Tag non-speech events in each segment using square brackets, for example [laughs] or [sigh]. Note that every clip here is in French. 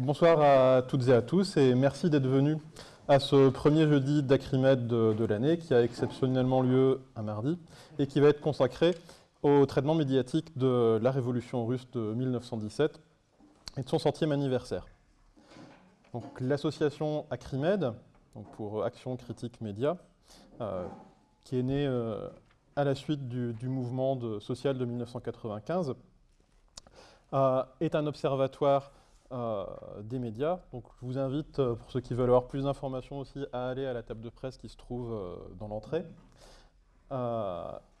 Bonsoir à toutes et à tous et merci d'être venus à ce premier jeudi d'Acrimed de, l'année qui a exceptionnellement lieu un mardi et qui va être consacré au traitement médiatique de la révolution russe de 1917 et de son centième anniversaire. L'association Acrimed, pour Action Critique Média, euh, qui est née euh, à la suite du, mouvement social de 1995, euh, est un observatoire euh, des médias. Donc je vous invite, euh, pour ceux qui veulent avoir plus d'informations aussi, à aller à la table de presse qui se trouve dans l'entrée.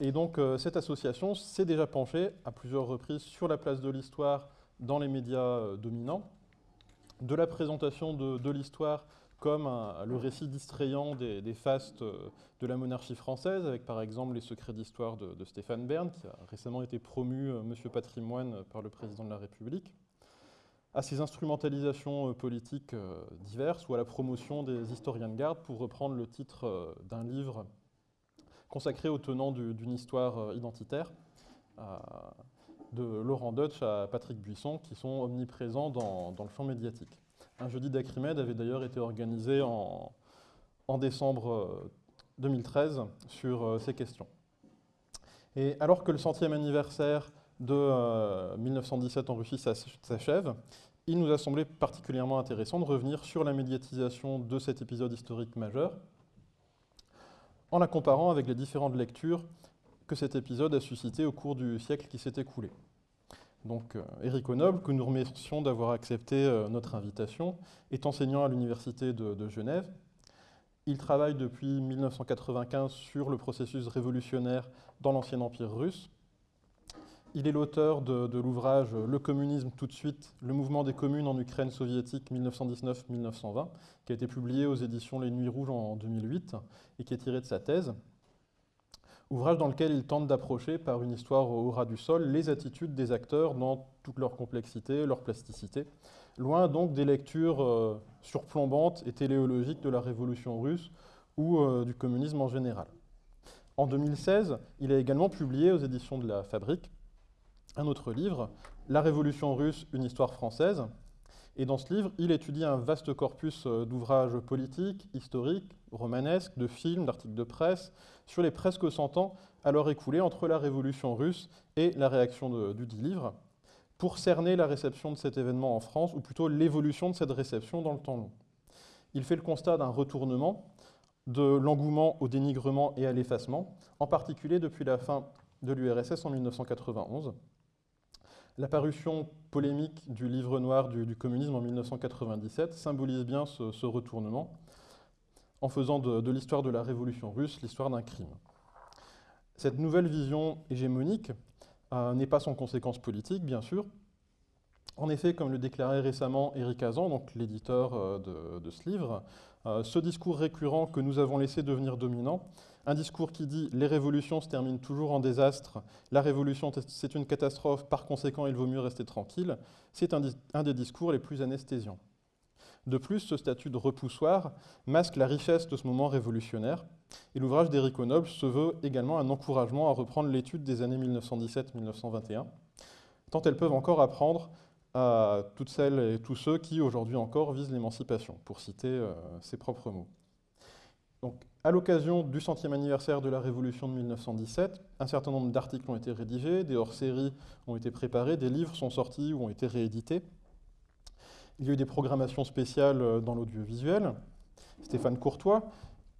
et donc cette association s'est déjà penchée à plusieurs reprises sur la place de l'histoire dans les médias dominants, de la présentation de l'histoire comme le récit distrayant des, fastes euh, de la monarchie française, avec par exemple les secrets d'histoire de, Stéphane Bern, qui a récemment été promu euh, Monsieur Patrimoine par le président de la République, à ces instrumentalisations euh, politiques diverses ou à la promotion des historiens de garde, pour reprendre le titre d'un livre consacré aux tenants d'une histoire identitaire, de Laurent Deutsch à Patrick Buisson, qui sont omniprésents dans le champ médiatique. Un jeudi d'Acrimed avait d'ailleurs été organisé en, décembre 2013 euh, sur euh, ces questions. Et alors que le centième anniversaire de 1917 euh, en Russie s'achève, il nous a semblé particulièrement intéressant de revenir sur la médiatisation de cet épisode historique majeur, en la comparant avec les différentes lectures que cet épisode a suscité au cours du siècle qui s'est écoulé. Donc, Eric euh, Onoble, que nous remercions d'avoir accepté euh, notre invitation, est enseignant à l'Université de, Genève. Il travaille depuis 1995 sur le processus révolutionnaire dans l'ancien empire russe. Il est l'auteur de, l'ouvrage « Le communisme tout de suite, le mouvement des communes en Ukraine soviétique 1919-1920 », qui a été publié aux éditions Les Nuits Rouges en 2008 et qui est tiré de sa thèse ouvrage dans lequel il tente d'approcher par une histoire au ras du sol les attitudes des acteurs dans toute leur complexité, leur plasticité, loin donc des lectures euh, surplombantes et téléologiques de la révolution russe ou euh, du communisme en général. En 2016, il a également publié aux éditions de la Fabrique un autre livre, La Révolution russe, une histoire française, et dans ce livre, il étudie un vaste corpus euh, d'ouvrages politiques, historiques, romanesques, de films, d'articles de presse, sur les presque 100 ans alors écoulés entre la révolution russe et la réaction du dit livre, pour cerner la réception de cet événement en France, ou plutôt l'évolution de cette réception dans le temps long. Il fait le constat d'un retournement, de l'engouement au dénigrement et à l'effacement, en particulier depuis la fin de l'URSS en 1991, la parution polémique du livre noir du, communisme en 1997 symbolise bien ce, retournement, en faisant de, l'histoire de la révolution russe l'histoire d'un crime. Cette nouvelle vision hégémonique euh, n'est pas sans conséquences politiques, bien sûr. En effet, comme le déclarait récemment Éric Azan, l'éditeur euh, de, ce livre, euh, ce discours récurrent que nous avons laissé devenir dominant un discours qui dit « les révolutions se terminent toujours en désastre, la révolution c'est une catastrophe, par conséquent il vaut mieux rester tranquille », c'est un, des discours les plus anesthésiants. De plus, ce statut de repoussoir masque la richesse de ce moment révolutionnaire, et l'ouvrage d'Éric Noble se veut également un encouragement à reprendre l'étude des années 1917-1921, tant elles peuvent encore apprendre à toutes celles et tous ceux qui, aujourd'hui encore, visent l'émancipation, pour citer euh, ses propres mots. Donc, à l'occasion du centième anniversaire de la Révolution de 1917, un certain nombre d'articles ont été rédigés, des hors-séries ont été préparés, des livres sont sortis ou ont été réédités. Il y a eu des programmations spéciales euh, dans l'audiovisuel. Stéphane Courtois,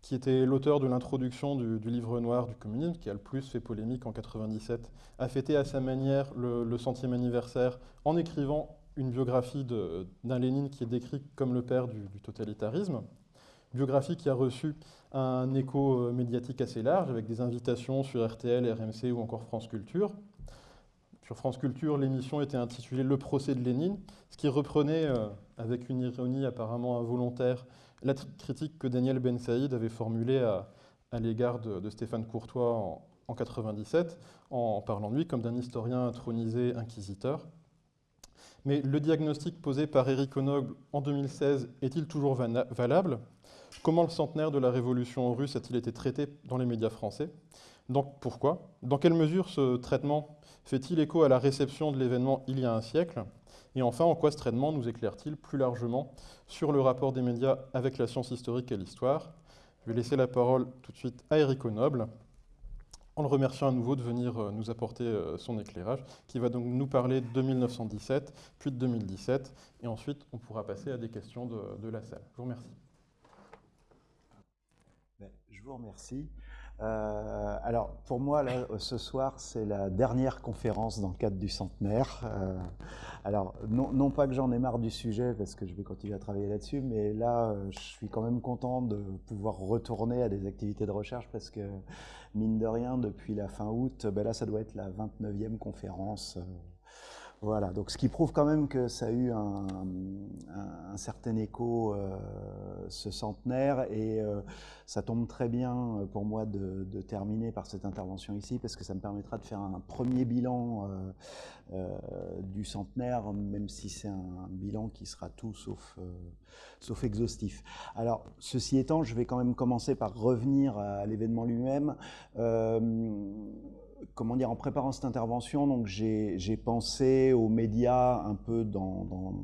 qui était l'auteur de l'introduction du, livre noir du communisme, qui a le plus fait polémique en 1997, a fêté à sa manière le, centième anniversaire en écrivant une biographie d'un Lénine qui est décrit comme le père du totalitarisme biographie qui a reçu un écho euh, médiatique assez large, avec des invitations sur RTL, RMC ou encore France Culture. Sur France Culture, l'émission était intitulée « Le procès de Lénine », ce qui reprenait, euh, avec une ironie apparemment involontaire, la critique que Daniel Ben Saïd avait formulée à, l'égard de, Stéphane Courtois en, 1997, en parlant de lui comme d'un historien intronisé inquisiteur. Mais le diagnostic posé par Éric Onogle en 2016 est-il toujours valable? Comment le centenaire de la révolution russe a-t-il été traité dans les médias français? Donc pourquoi? Dans quelle mesure ce traitement fait-il écho à la réception de l'événement il y a un siècle? Et enfin, en quoi ce traitement nous éclaire-t-il plus largement sur le rapport des médias avec la science historique et l'histoire? Je vais laisser la parole tout de suite à Eric Noble, en le remerciant à nouveau de venir euh, nous apporter euh, son éclairage, qui va donc nous parler de 1917, puis de 2017, et ensuite on pourra passer à des questions de, la salle. Je vous remercie. Vous remercie. Euh, alors, pour moi, ce soir, c'est la dernière conférence dans le cadre du centenaire. Euh, alors, non, pas que j'en ai marre du sujet, parce que je vais continuer à travailler là-dessus, mais là, euh, je suis quand même content de pouvoir retourner à des activités de recherche, parce que, mine de rien, depuis la fin août, ben là, ça doit être la 29e conférence voilà, donc ce qui prouve quand même que ça a eu un, certain écho, euh, ce centenaire, et euh, ça tombe très bien euh, pour moi de, terminer par cette intervention ici, parce que ça me permettra de faire un premier bilan du centenaire, même si c'est un, bilan qui sera tout sauf, sauf exhaustif. Alors, ceci étant, je vais quand même commencer par revenir à l'événement lui-même comment dire, en préparant cette intervention, donc j'ai pensé aux médias un peu dans,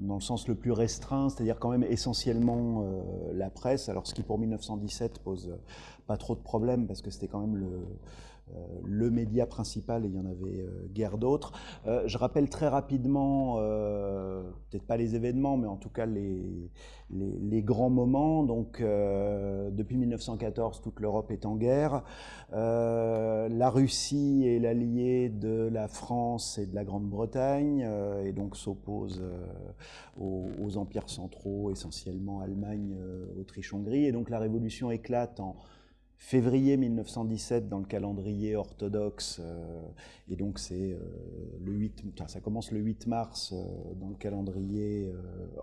le sens le plus restreint, c'est-à-dire quand même essentiellement euh, la presse, alors ce qui pour 1917 pose pas trop de problèmes parce que c'était quand même le, euh, le média principal et il y en avait euh, guère d'autres. Euh, je rappelle très rapidement, peut-être pas les événements, mais en tout cas les, les, grands moments. Donc, depuis 1914, toute l'Europe est en guerre. la Russie est l'allié de la France et de la Grande-Bretagne et donc s'oppose aux, aux, empires centraux, essentiellement Allemagne, Autriche, Hongrie. Et donc la révolution éclate en février 1917 dans le calendrier orthodoxe, euh, et donc c'est euh, le 8, ça commence le 8 mars euh, dans le calendrier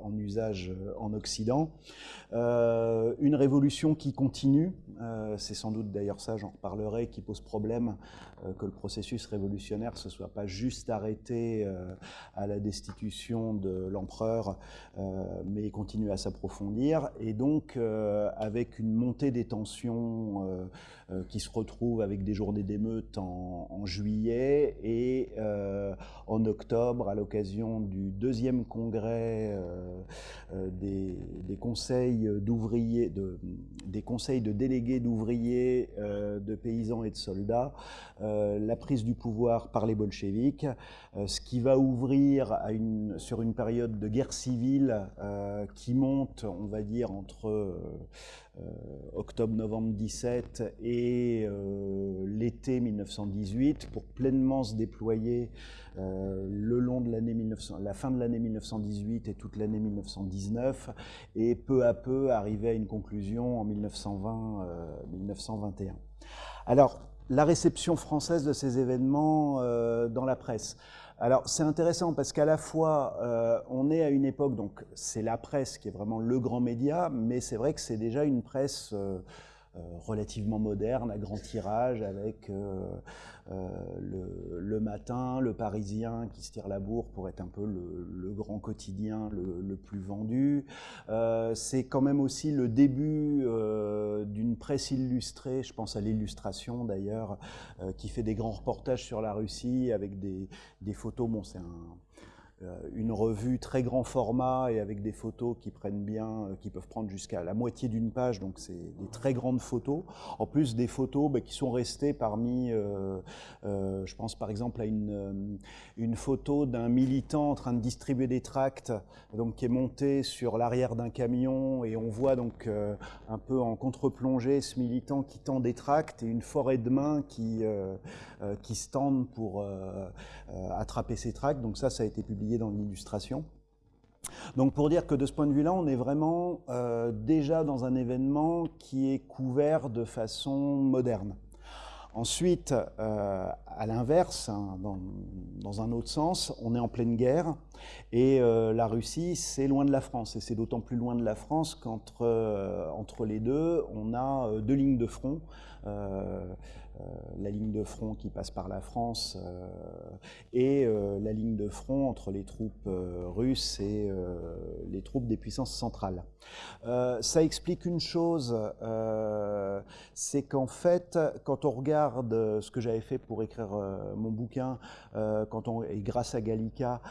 en usage en Occident. une révolution qui continue, c'est sans doute d'ailleurs ça, j'en reparlerai, qui pose problème que le processus révolutionnaire se soit pas juste arrêté à la destitution de l'empereur, mais continue à s'approfondir, et donc avec une montée des tensions euh, euh, qui se retrouvent avec des journées d'émeute en, juillet et euh, en octobre, à l'occasion du deuxième congrès des, conseils d'ouvriers, de, des conseils de délégués d'ouvriers, de paysans et de soldats, la prise du pouvoir par les bolcheviks, ce qui va ouvrir sur une période de guerre civile qui monte, on va dire, entre octobre-novembre 17 et euh, l'été 1918 pour pleinement se déployer euh, le long de l'année la fin de l'année 1918 et toute l'année 1919 et peu à peu arriver à une conclusion en 1920-1921. Alors, la réception française de ces événements dans la presse. Alors c'est intéressant parce qu'à la fois euh, on est à une époque, donc c'est la presse qui est vraiment le grand média, mais c'est vrai que c'est déjà une presse euh, relativement moderne, à grand tirage, avec euh, le, matin, le Parisien qui se tire la bourre pour être un peu le, grand quotidien le, plus vendu. Euh, c'est quand même aussi le début euh, d'une presse illustrée, je pense à l'illustration d'ailleurs, qui fait des grands reportages sur la Russie avec des, photos. Bon, euh, une revue très grand format et avec des photos qui prennent bien, euh, qui peuvent prendre jusqu'à la moitié d'une page, donc c'est des très grandes photos. En plus des photos bah, qui sont restées parmi, euh, je pense par exemple à une, une photo d'un militant en train de distribuer des tracts, donc qui est monté sur l'arrière d'un camion et on voit donc un peu en contre-plongée ce militant qui tend des tracts et une forêt de mains qui, qui se tendent pour attraper ces tracts. Donc ça, ça a été publié dans l'illustration. Donc pour dire que de ce point de vue-là, on est vraiment euh, déjà dans un événement qui est couvert de façon moderne. Ensuite, euh, à l'inverse, hein, dans, un autre sens, on est en pleine guerre et euh, la Russie, c'est loin de la France. Et c'est d'autant plus loin de la France qu'entre entre les deux, on a deux lignes de front. la ligne de front qui passe par la France et la ligne de front entre les troupes russes et les troupes des puissances centrales. ça explique une chose, c'est qu'en fait, quand on regarde ce que j'avais fait pour écrire mon bouquin, quand on, et grâce à Gallica,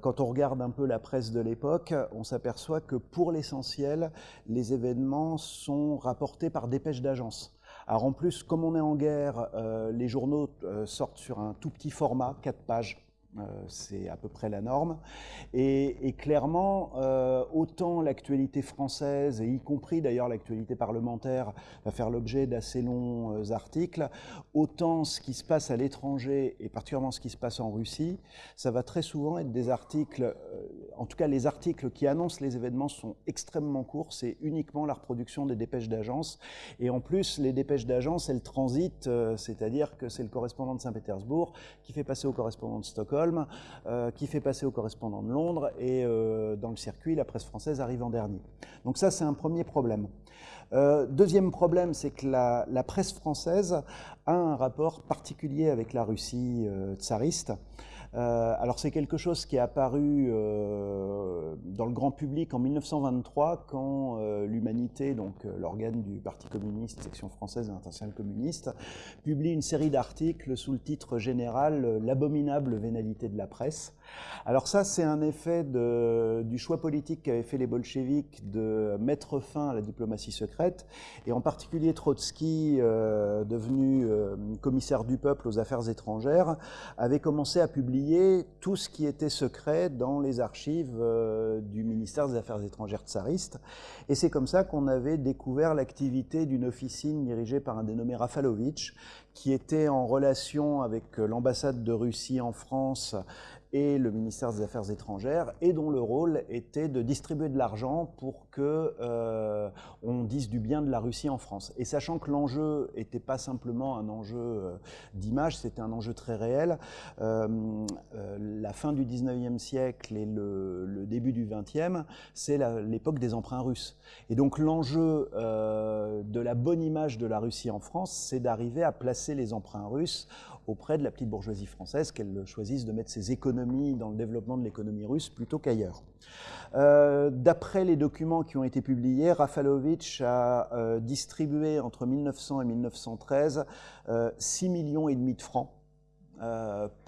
quand on regarde un peu la presse de l'époque, on s'aperçoit que pour l'essentiel, les événements sont rapportés par dépêches d'agence. Alors en plus, comme on est en guerre, euh, les journaux euh, sortent sur un tout petit format, 4 pages. Euh, c'est à peu près la norme. Et, clairement, euh, autant l'actualité française, et y compris d'ailleurs l'actualité parlementaire, va faire l'objet d'assez longs euh, articles, autant ce qui se passe à l'étranger, et particulièrement ce qui se passe en Russie, ça va très souvent être des articles, en tout cas les articles qui annoncent les événements sont extrêmement courts, c'est uniquement la reproduction des dépêches d'agence. Et en plus, les dépêches d'agence, elles transitent, c'est-à-dire que c'est le correspondant de Saint-Pétersbourg qui fait passer au correspondant de Stockholm, euh, qui fait passer au correspondant de Londres, et euh, dans le circuit, la presse française arrive en dernier. Donc ça, c'est un premier problème. Euh, deuxième problème, c'est que la, la, presse française a un rapport particulier avec la Russie tsariste. Euh, alors c'est quelque chose qui est apparu euh, dans le grand public en 1923 quand euh, l'Humanité, donc l'organe du Parti communiste, section française de l'international communiste, publie une série d'articles sous le titre général L'abominable vénalité de la presse. Alors ça, c'est un effet du choix politique qu'avaient fait les bolcheviks de mettre fin à la diplomatie secrète, et en particulier Trotsky, euh, devenu euh, commissaire du peuple aux affaires étrangères, avait commencé à publier tout ce qui était secret dans les archives euh, du ministère des Affaires étrangères tsariste. Et c'est comme ça qu'on avait découvert l'activité d'une officine dirigée par un dénommé Rafalovitch, qui était en relation avec l'ambassade de Russie en France et le ministère des Affaires étrangères, et dont le rôle était de distribuer de l'argent pour que euh, on dise du bien de la Russie en France. Et sachant que l'enjeu n'était pas simplement un enjeu euh, d'image, c'était un enjeu très réel, euh, la fin du 19e siècle et le, le début du 20e, c'est l'époque des emprunts russes. Et donc l'enjeu de la bonne image de la Russie en France, c'est d'arriver à placer les emprunts russes auprès de la petite bourgeoisie française, qu'elle choisisse de mettre ses économies dans le développement de l'économie russe plutôt qu'ailleurs. Euh, d'après les documents qui ont été publiés, Rafalovitch a euh, distribué entre 1900 et 1913 6 euh, millions et demi de francs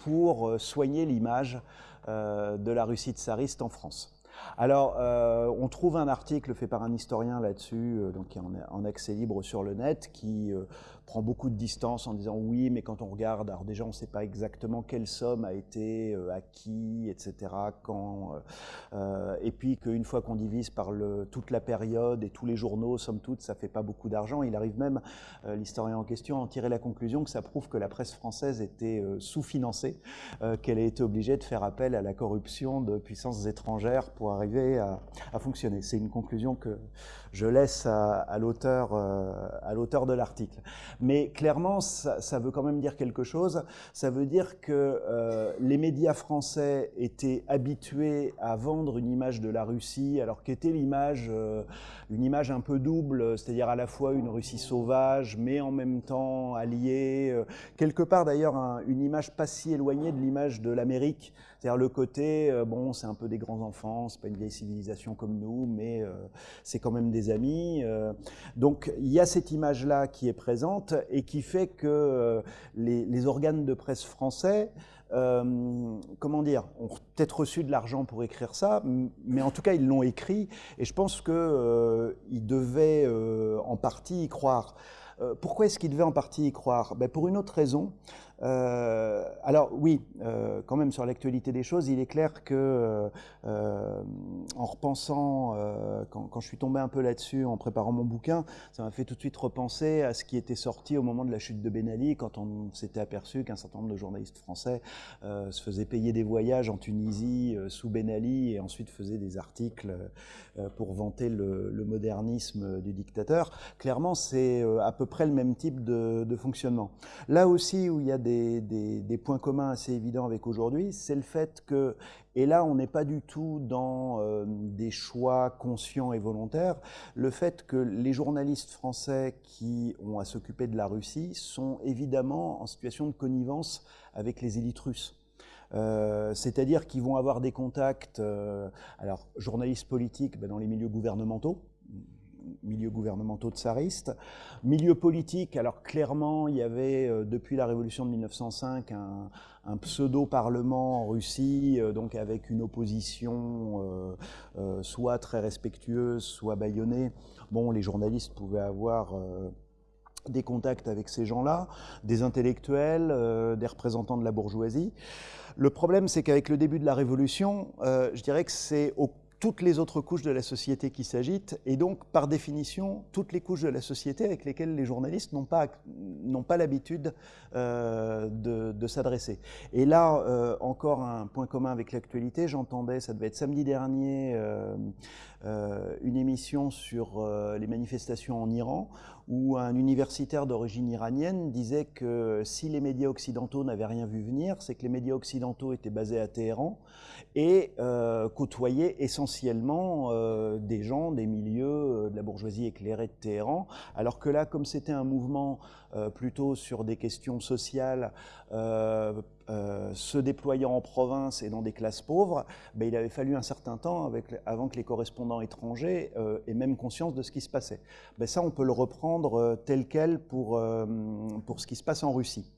pour soigner l'image de la Russie tsariste en France. Alors, on trouve un article fait par un historien là-dessus, donc qui est en, accès libre sur le net, qui prend beaucoup de distance en disant oui, mais quand on regarde, alors déjà on ne sait pas exactement quelle somme a été euh, acquis, etc., quand, euh, euh, et puis qu'une fois qu'on divise par le, toute la période et tous les journaux, somme toute, ça fait pas beaucoup d'argent. Il arrive même, l'historien en question, à en tirer la conclusion que ça prouve que la presse française était sous-financée, qu'elle a été obligée de faire appel à la corruption de puissances étrangères pour arriver à, à fonctionner. C'est une conclusion que je laisse à, à l'auteur de l'article. Mais clairement, ça, veut quand même dire quelque chose. Ça veut dire que euh, les médias français étaient habitués à vendre une image de la Russie, alors qu'était l'image, euh, une image un peu double, c'est-à-dire à la fois une Russie sauvage, mais en même temps alliée. Euh, quelque part d'ailleurs, une image pas si éloignée de l'image de l'Amérique c'est-à-dire le côté, euh, bon, c'est un peu des grands enfants, c'est pas une vieille civilisation comme nous, mais euh, c'est quand même des amis. Euh. donc il y a cette image-là qui est présente et qui fait que les, organes de presse français, comment dire, ont peut-être reçu de l'argent pour écrire ça, mais en tout cas ils l'ont écrit et je pense qu'ils devaient en partie y croire. pourquoi est-ce qu'ils devaient en partie y croire? Ben Pour une autre raison, euh, alors oui, euh, quand même sur l'actualité des choses, il est clair que euh, en repensant, quand, je suis tombé un peu là-dessus en préparant mon bouquin, ça m'a fait tout de suite repenser à ce qui était sorti au moment de la chute de Ben Ali, quand on s'était aperçu qu'un certain nombre de journalistes français se faisaient payer des voyages en Tunisie sous Ben Ali et ensuite faisaient des articles pour vanter le, le, modernisme du dictateur. Clairement, c'est à peu près le même type de, de fonctionnement. Là aussi où il y a des des, points communs assez évidents avec aujourd'hui, c'est le fait que, et là on n'est pas du tout dans euh, des choix conscients et volontaires, le fait que les journalistes français qui ont à s'occuper de la Russie sont évidemment en situation de connivence avec les élites russes. Euh, c'est-à-dire qu'ils vont avoir des contacts, euh, alors journalistes politiques ben, dans les milieux gouvernementaux, milieux gouvernementaux tsaristes. Milieu politique, alors clairement, il y avait euh, depuis la révolution de 1905 un, pseudo-parlement en Russie, donc avec une opposition soit très respectueuse, soit bâillonnée. Bon, les journalistes pouvaient avoir des contacts avec ces gens-là, des intellectuels, des représentants de la bourgeoisie. Le problème, c'est qu'avec le début de la Révolution, euh, je dirais que c'est toutes les autres couches de la société qui s'agitent, et donc, par définition, toutes les couches de la société avec lesquelles les journalistes n'ont pas, pas l'habitude euh, de, s'adresser. Et là, euh, encore un point commun avec l'actualité, j'entendais, ça devait être samedi dernier, une émission sur les manifestations en Iran, où un universitaire d'origine iranienne disait que si les médias occidentaux n'avaient rien vu venir, c'est que les médias occidentaux étaient basés à Téhéran et euh, côtoyaient essentiellement euh, des gens des milieux euh, de la bourgeoisie éclairée de Téhéran, alors que là, comme c'était un mouvement plutôt sur des questions sociales, se déployant en province et dans des classes pauvres, ben, il avait fallu un certain temps avant que les correspondants étrangers aient même conscience de ce qui se passait. Ben, ça, on peut le reprendre euh, tel quel euh, pour ce qui se passe en Russie.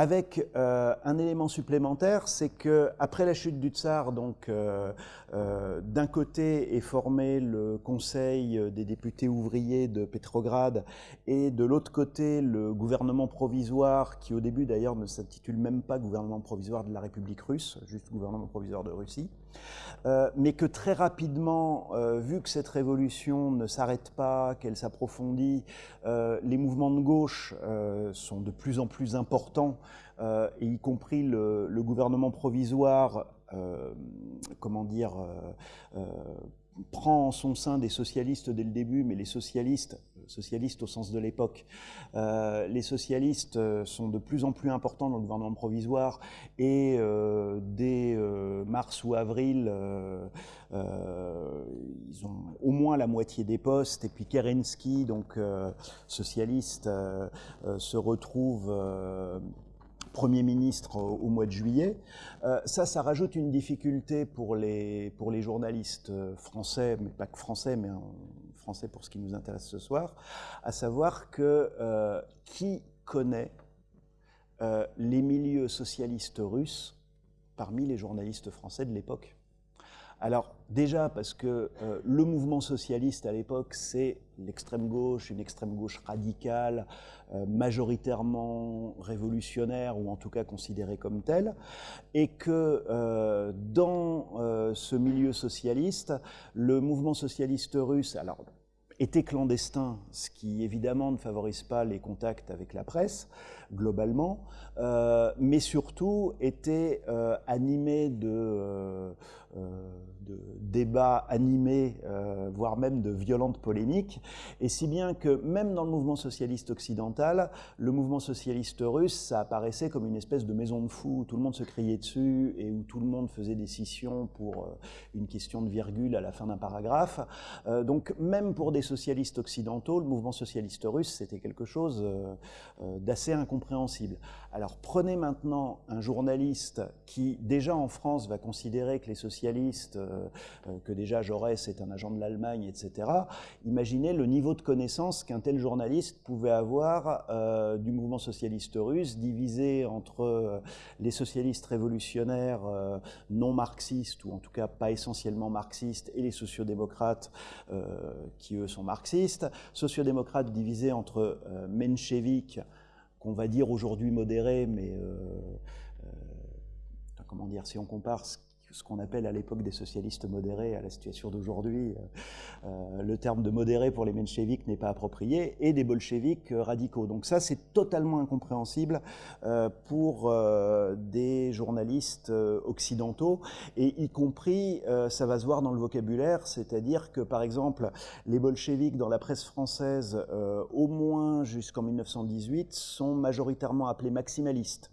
Avec euh, un élément supplémentaire, c'est que après la chute du tsar, donc d'un côté est formé le Conseil des députés ouvriers de Petrograd, et de l'autre côté le gouvernement provisoire, qui au début d'ailleurs ne s'intitule même pas gouvernement provisoire de la République russe, juste gouvernement provisoire de Russie. Euh, mais que très rapidement, euh, vu que cette révolution ne s'arrête pas, qu'elle s'approfondit, euh, les mouvements de gauche sont de plus en plus importants, y compris le, le gouvernement provisoire, comment dire, prend en son sein des socialistes dès le début, mais les socialistes, socialistes au sens de l'époque, euh, les socialistes euh, sont de plus en plus importants dans le gouvernement provisoire et euh, dès mars ou avril, ils ont au moins la moitié des postes. Et puis Kerensky, donc socialiste, se retrouve Premier ministre au mois de juillet. Euh, ça, ça rajoute une difficulté pour les, pour les journalistes français, mais pas que français, mais en français pour ce qui nous intéresse ce soir, à savoir que euh, qui connaît euh, les milieux socialistes russes parmi les journalistes français de l'époque? Alors déjà parce que euh, le mouvement socialiste à l'époque, c'est l'extrême gauche, une extrême gauche radicale, euh, majoritairement révolutionnaire ou en tout cas considérée comme telle, et que euh, dans ce milieu socialiste, le mouvement socialiste russe, alors était clandestin, ce qui évidemment ne favorise pas les contacts avec la presse globalement, mais surtout était animé de euh, de débats animés, euh, voire même de violentes polémiques, et si bien que même dans le mouvement socialiste occidental, le mouvement socialiste russe, ça apparaissait comme une espèce de maison de fous où tout le monde se criait dessus et où tout le monde faisait des scissions pour euh, une question de virgule à la fin d'un paragraphe. donc même pour des socialistes occidentaux, le mouvement socialiste russe, c'était quelque chose d'assez incompréhensible. Prenez maintenant un journaliste qui déjà en France va considérer que les socialistes euh, euh, que déjà Jaurès est un agent de l'Allemagne, etc. Imaginez le niveau de connaissance qu'un tel journaliste pouvait avoir euh, du mouvement socialiste russe, divisé entre les socialistes révolutionnaires non marxistes, ou en tout cas pas essentiellement marxistes, et les sociodémocrates qui eux sont marxistes. Sociodémocrates divisés entre mencheviks, qu'on va dire aujourd'hui modérés, mais comment dire, si on compare ce qu'on appelle à l'époque des socialistes modérés à la situation d'aujourd'hui, euh, euh, le terme de modéré pour les mencheviks n'est pas approprié, et des bolcheviks radicaux. Donc ça, c'est totalement incompréhensible euh, pour des journalistes occidentaux, et y compris, ça va se voir dans le vocabulaire, c'est-à-dire que, par exemple, les bolcheviks dans la presse française, au moins jusqu'en 1918, sont majoritairement appelés maximalistes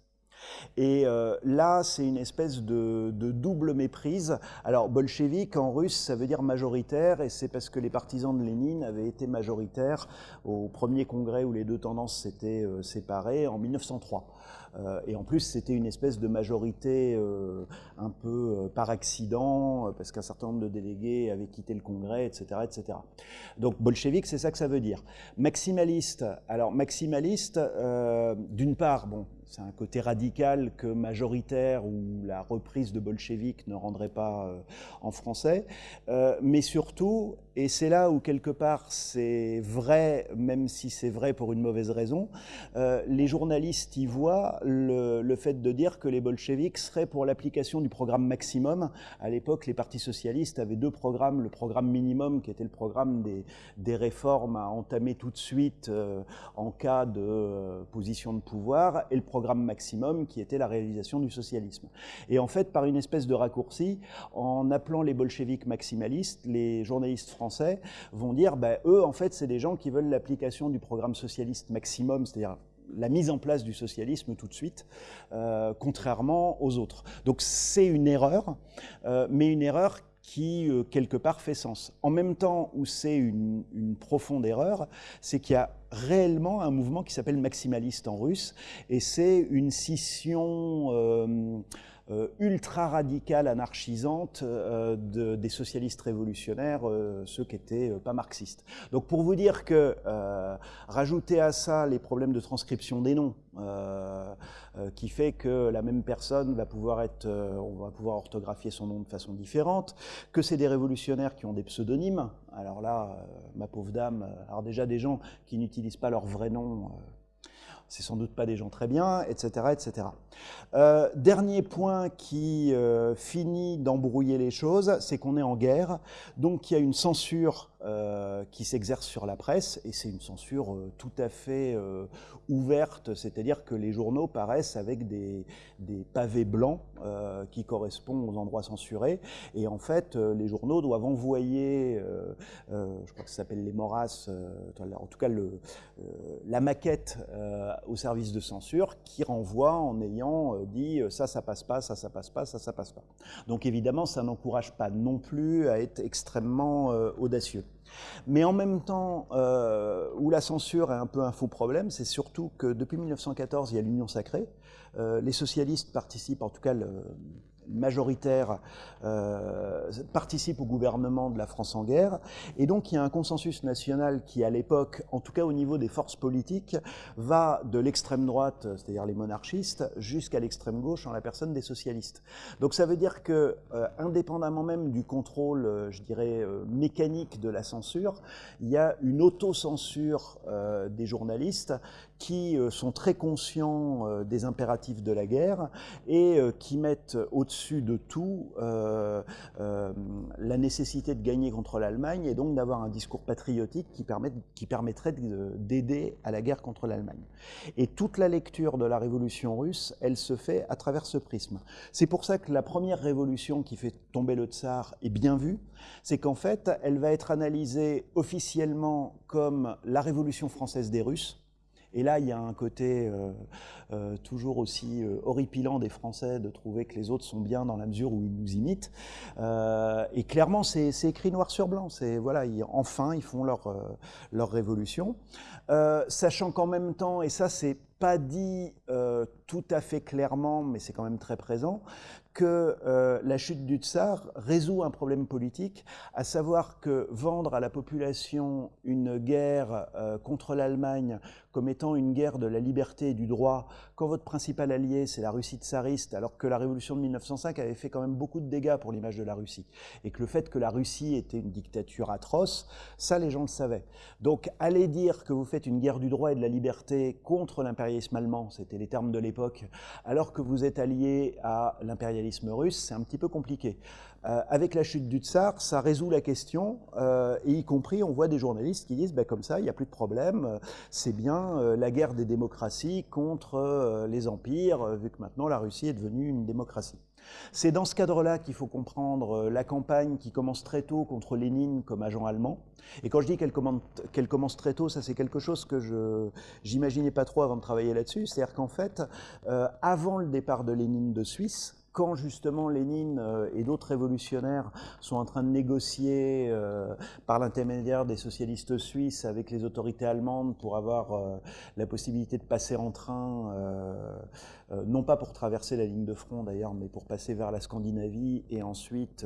Et euh, là, c'est une espèce de, double méprise. Alors, bolchevique en russe, ça veut dire majoritaire, et c'est parce que les partisans de Lénine avaient été majoritaires au premier congrès où les deux tendances s'étaient euh, séparées en 1903. Euh, et en plus, c'était une espèce de majorité un peu par accident, parce qu'un certain nombre de délégués avaient quitté le congrès, etc. etc. Donc, bolchevique, c'est ça que ça veut dire. Maximaliste, alors maximaliste, d'une part, bon, c'est un côté radical que majoritaire ou la reprise de bolchevique ne rendrait pas euh, en français, euh, mais surtout, et c'est là où quelque part c'est vrai, même si c'est vrai pour une mauvaise raison, euh, les journalistes y voient le, fait de dire que les bolcheviks seraient pour l'application du programme maximum. À l'époque, les partis socialistes avaient deux programmes, le programme minimum qui était le programme des, réformes à entamer tout de suite en cas de position de pouvoir, et le programme maximum qui était la réalisation du socialisme. Et en fait, par une espèce de raccourci, en appelant les bolcheviks maximalistes, les journalistes français vont dire, ben, eux, en fait, c'est des gens qui veulent l'application du programme socialiste maximum, c'est-à-dire la mise en place du socialisme tout de suite, euh, contrairement aux autres. Donc c'est une erreur, euh, mais une erreur qui, euh, quelque part, fait sens. En même temps où c'est une, profonde erreur, c'est qu'il y a réellement un mouvement qui s'appelle maximaliste en russe, et c'est une scission... Euh, euh, ultra radicale, anarchisante euh, des socialistes révolutionnaires, euh, ceux qui n'étaient pas marxistes. Donc pour vous dire que rajouter à ça les problèmes de transcription des noms, qui fait que la même personne va pouvoir être, on va pouvoir orthographier son nom de façon différente, que c'est des révolutionnaires qui ont des pseudonymes. Alors là, ma pauvre dame, alors déjà des gens qui n'utilisent pas leur vrai nom c'est sans doute pas des gens très bien, etc. etc. Euh, dernier point qui euh, finit d'embrouiller les choses, c'est qu'on est en guerre, donc il y a une censure euh, qui s'exerce sur la presse, et c'est une censure euh, tout à fait euh, ouverte, c'est-à-dire que les journaux paraissent avec des, pavés blancs qui correspondent aux endroits censurés, et en fait, les journaux doivent envoyer, je crois que ça s'appelle les Moras, en tout cas la maquette au service de censure, qui renvoie en ayant dit ça, ça passe pas, ça, ça passe pas, ça, ça passe pas. Donc évidemment, ça n'encourage pas non plus à être extrêmement audacieux. Mais en même temps, euh, où la censure est un peu un faux problème, c'est surtout que depuis 1914, il y a l'Union sacrée. Euh, les socialistes participent, en tout cas majoritaire euh, participe au gouvernement de la France en guerre. Et donc il y a un consensus national qui, à l'époque, en tout cas au niveau des forces politiques, va de l'extrême droite, c'est-à-dire les monarchistes, jusqu'à l'extrême gauche en la personne des socialistes. Donc ça veut dire que, euh, indépendamment même du contrôle, euh, je dirais, euh, mécanique de la censure, il y a une autocensure des journalistes qui sont très conscients des impératifs de la guerre et qui mettent au-dessus de tout euh, euh, la nécessité de gagner contre l'Allemagne et donc d'avoir un discours patriotique qui, permet, qui permettrait d'aider à la guerre contre l'Allemagne. Et toute la lecture de la révolution russe, elle se fait à travers ce prisme. C'est pour ça que la première révolution qui fait tomber le tsar est bien vue, c'est qu'en fait, elle va être analysée officiellement comme la révolution française des Russes, et là, il y a un côté euh, euh, toujours aussi euh, horripilant des Français de trouver que les autres sont bien dans la mesure où ils nous imitent. et clairement, c'est écrit noir sur blanc. Voilà, enfin, ils font leur leur révolution, sachant qu'en même temps, et ça, c'est pas dit tout à fait clairement, mais c'est quand même très présent, que euh, la chute du tsar résout un problème politique, à savoir que vendre à la population une guerre euh, contre l'Allemagne comme étant une guerre de la liberté et du droit, quand votre principal allié c'est la Russie tsariste, alors que la révolution de 1905 avait fait quand même beaucoup de dégâts pour l'image de la Russie, et que le fait que la Russie était une dictature atroce, ça les gens le savaient. Donc aller dire que vous faites une guerre du droit et de la liberté contre l'impérialisme allemand, c'était les termes de l'époque, alors que vous êtes allié à l'impérialisme russe, c'est un petit peu compliqué. Euh, avec la chute du tsar, ça résout la question, euh, y compris, on voit des journalistes qui disent, bah, comme ça, il n'y a plus de problème, euh, c'est bien la guerre des démocraties contre les empires, vu que maintenant la Russie est devenue une démocratie. C'est dans ce cadre-là qu'il faut comprendre la campagne qui commence très tôt contre Lénine comme agent allemand. Et quand je dis qu'elle commence très tôt, ça c'est quelque chose que je n'imaginais pas trop avant de travailler là-dessus. C'est-à-dire qu'en fait, avant le départ de Lénine de Suisse, quand justement Lénine euh, et d'autres révolutionnaires sont en train de négocier euh, par l'intermédiaire des socialistes suisses avec les autorités allemandes pour avoir euh, la possibilité de passer en train, non pas pour traverser la ligne de front d'ailleurs, mais pour passer vers la Scandinavie et ensuite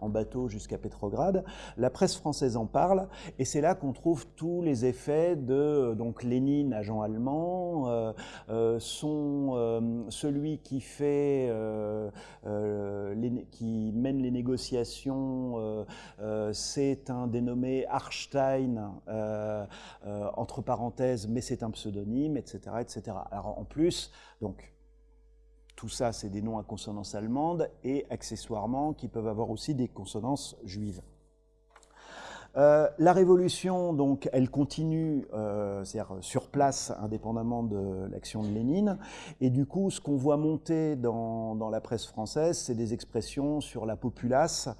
en bateau jusqu'à Pétrograd, la presse française en parle et c'est là qu'on trouve tous les effets de donc Lénine, agent allemand, son, celui qui fait euh, euh, qui mène les négociations, euh, c'est un dénommé Arstein, entre parenthèses, mais c'est un pseudonyme, etc., etc. En plus, donc tout ça, c'est des noms à consonance allemande et accessoirement qui peuvent avoir aussi des consonances juives. Euh, la révolution, donc, elle continue, euh, sur place, indépendamment de l'action de Lénine. Et du coup, ce qu'on voit monter dans, la presse française, c'est des expressions sur la populace.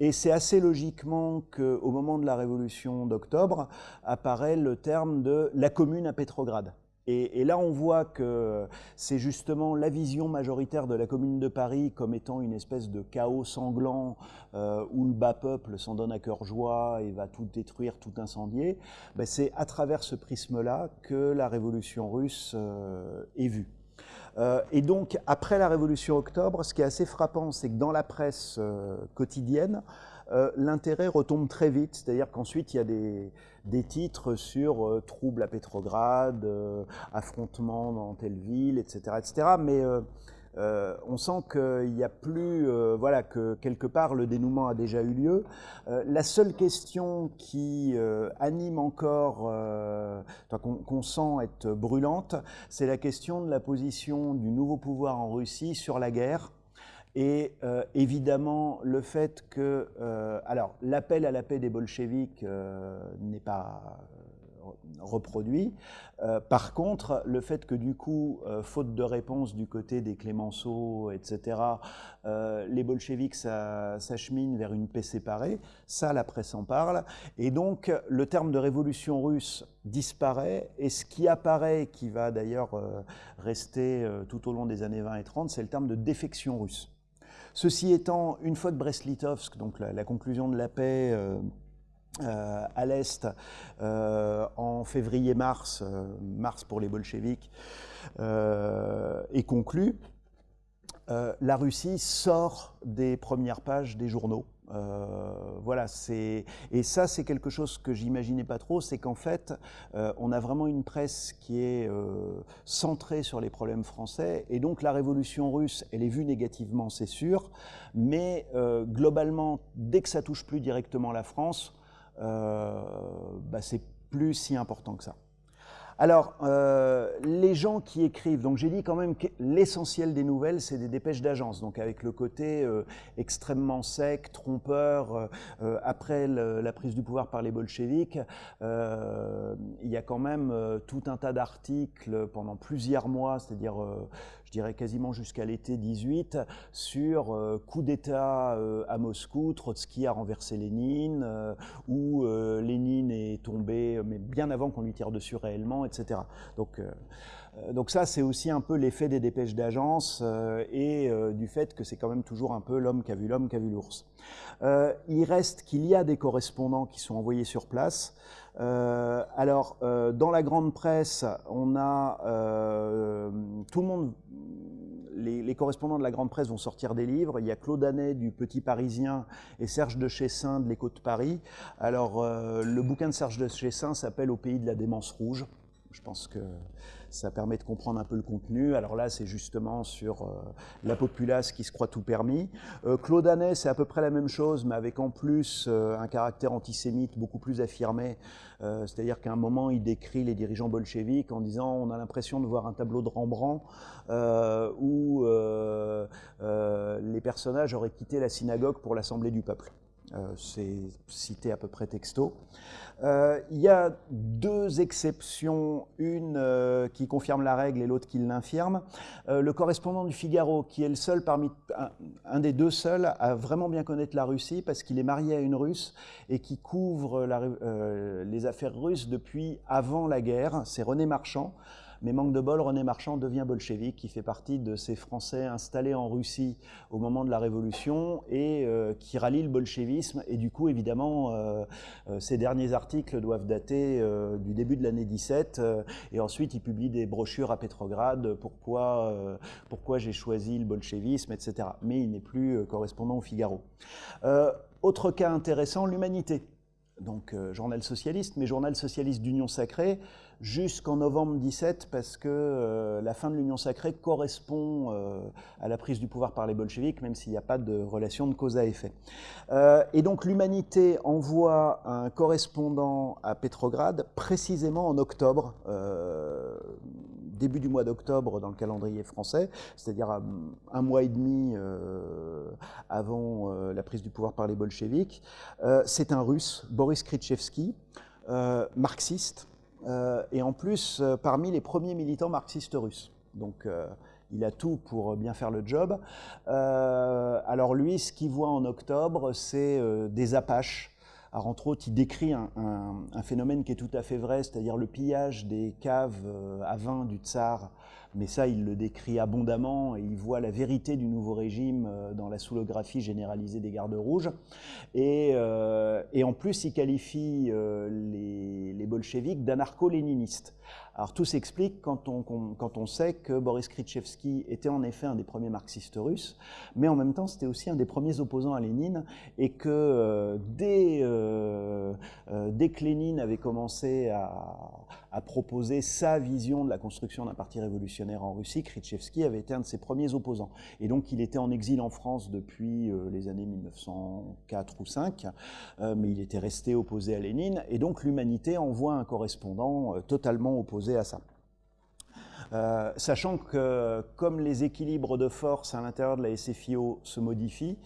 Et c'est assez logiquement qu'au moment de la révolution d'octobre, apparaît le terme de la commune à Pétrograd. Et, là, on voit que c'est justement la vision majoritaire de la Commune de Paris comme étant une espèce de chaos sanglant euh, où le bas peuple s'en donne à cœur joie et va tout détruire, tout incendier. Ben, c'est à travers ce prisme-là que la révolution russe euh, est vue. Euh, et donc, après la révolution octobre, ce qui est assez frappant, c'est que dans la presse quotidienne, l'intérêt retombe très vite, c'est-à-dire qu'ensuite il y a des, des titres sur euh, troubles à Pétrograd, euh, affrontements dans telle ville, etc. etc. mais euh, on sent qu'il n'y a plus, voilà, que quelque part le dénouement a déjà eu lieu. la seule question qui anime encore, qu'on sent être brûlante, c'est la question de la position du nouveau pouvoir en Russie sur la guerre. Et euh, évidemment, le fait que, euh, alors, l'appel à la paix des bolcheviks euh, n'est pas reproduit. par contre, le fait que du coup, faute de réponse du côté des Clémenceau, etc., les bolcheviks s'acheminent vers une paix séparée, ça, la presse en parle. Et donc, le terme de révolution russe disparaît, et ce qui apparaît, qui va d'ailleurs rester tout au long des années 20 et 30, c'est le terme de défection russe. Ceci étant, une fois que Brest-Litovsk, donc la, conclusion de la paix euh, euh, à l'Est euh, en février-mars, mars pour les bolcheviks, est conclue, la Russie sort des premières pages des journaux. Euh, voilà, c'est et ça c'est quelque chose que j'imaginais pas trop, c'est qu'en fait euh, on a vraiment une presse qui est euh, centrée sur les problèmes français et donc la révolution russe, elle est vue négativement, c'est sûr, mais globalement dès que ça touche plus directement la France, bah, c'est plus si important que ça. Alors, euh, les gens qui écrivent, donc j'ai dit quand même que l'essentiel des nouvelles, c'est des dépêches d'agence, donc avec le côté euh, extrêmement sec, trompeur. Euh, après la prise du pouvoir par les bolcheviks, il y a quand même tout un tas d'articles pendant plusieurs mois, c'est-à-dire dirais quasiment jusqu'à l'été 18, sur euh, coup d'État euh, à Moscou, Trotsky a renversé Lénine, euh, où Lénine est tombé, mais bien avant qu'on lui tire dessus réellement, etc. Donc, donc ça, c'est aussi un peu l'effet des dépêches d'agence et du fait que c'est quand même toujours un peu l'homme qui a vu l'homme qui a vu l'ours. il reste qu'il y a des correspondants qui sont envoyés sur place. Euh, alors, euh, dans la grande presse, on a euh, tout le monde. Les, correspondants de la grande presse vont sortir des livres. Il y a Claude Anet du Petit Parisien et Serge de Chessin de l'Écho de Paris. Alors, le bouquin de Serge de Chessin s'appelle Au pays de la démence rouge. Je pense que ça permet de comprendre un peu le contenu. Alors là, c'est justement sur euh, la populace qui se croit tout permis. Euh, Claude Anet, c'est à peu près la même chose, mais avec en plus euh, un caractère antisémite beaucoup plus affirmé. C'est-à-dire qu'à un moment, il décrit les dirigeants bolcheviques en disant on a l'impression de voir un tableau de Rembrandt où les personnages auraient quitté la synagogue pour l'Assemblée du peuple. C'est cité à peu près texto. il y a deux exceptions, une qui confirme la règle et l'autre qui l'infirme. le correspondant du Figaro, qui est le seul parmi un, des deux seuls à vraiment bien connaître la Russie, parce qu'il est marié à une Russe et qui couvre les affaires russes depuis avant la guerre. C'est René Marchand. Mais manque de bol, René Marchand devient bolchevique, qui fait partie de ces Français installés en Russie au moment de la Révolution et euh, qui rallient le bolchevisme. Et du coup, évidemment, euh, euh, ces derniers articles doivent dater du début de l'année 17. et ensuite, il publie des brochures à Pétrograd, pourquoi j'ai choisi le bolchevisme, etc. Mais il n'est plus correspondant au Figaro. autre cas intéressant, l'humanité donc journal socialiste, mais journal socialiste d'Union Sacrée, jusqu'en novembre 17 parce que euh, la fin de l'Union sacrée correspond euh, à la prise du pouvoir par les bolcheviks, même s'il n'y a pas de relation de cause à effet. Euh, et donc l'humanité envoie un correspondant à Pétrograd précisément en octobre, début du mois d'octobre dans le calendrier français, c'est-à-dire un mois et demi avant la prise du pouvoir par les bolcheviks. C'est un russe, Boris Khritchevsky, marxiste, et en plus euh, parmi les premiers militants marxistes russes. Donc euh, il a tout pour bien faire le job. alors lui, ce qu'il voit en octobre, c'est des Apaches. Alors entre autres, il décrit un, un, phénomène qui est tout à fait vrai, c'est-à-dire le pillage des caves à vin du tsar mais ça, il le décrit abondamment et il voit la vérité du nouveau régime euh, dans la soulographie généralisée des gardes rouges. Et, euh, en plus, il qualifie euh, les, les bolcheviks d'anarcho-léninistes. Alors tout s'explique quand on, sait que Boris Khritchevsky était en effet un des premiers marxistes russes, mais en même temps c'était aussi un des premiers opposants à Lénine, et que dès que Lénine avait commencé à, à, proposer sa vision de la construction d'un parti révolutionnaire en Russie, Khritchevsky avait été un de ses premiers opposants. Et donc il était en exil en France depuis les années 1904 ou 5, mais il était resté opposé à Lénine, et donc l'humanité envoie un correspondant totalement opposé à ça. Euh, sachant que comme les équilibres de force à l'intérieur de la SFIO se modifient,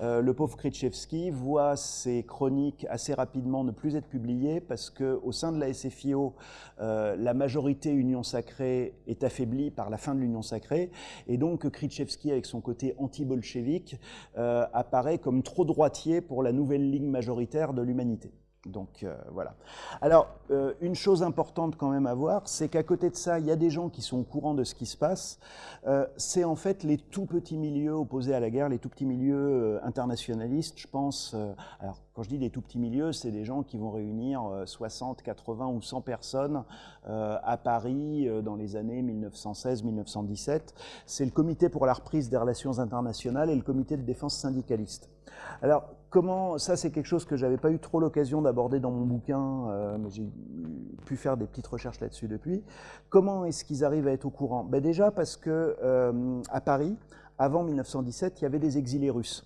euh, le pauvre Khritchevsky voit ses chroniques assez rapidement ne plus être publiées parce qu'au sein de la SFIO, euh, la majorité Union Sacrée est affaiblie par la fin de l'Union Sacrée et donc Khritchevsky avec son côté anti-bolchevique apparaît comme trop droitier pour la nouvelle ligne majoritaire de l'humanité. Donc euh, voilà. Alors, euh, une chose importante quand même à voir, c'est qu'à côté de ça, il y a des gens qui sont au courant de ce qui se passe. Euh, c'est en fait les tout petits milieux opposés à la guerre, les tout petits milieux internationalistes. Je pense, alors quand je dis des tout petits milieux, c'est des gens qui vont réunir 60, 80 ou 100 personnes à Paris dans les années 1916-1917. C'est le Comité pour la reprise des relations internationales et le Comité de défense syndicaliste. Alors, comment, ça c'est quelque chose que j'avais pas eu trop l'occasion d'aborder dans mon bouquin, euh, mais j'ai pu faire des petites recherches là-dessus depuis. Comment est-ce qu'ils arrivent à être au courant? Ben Déjà parce que euh, à Paris, avant 1917, il y avait des exilés russes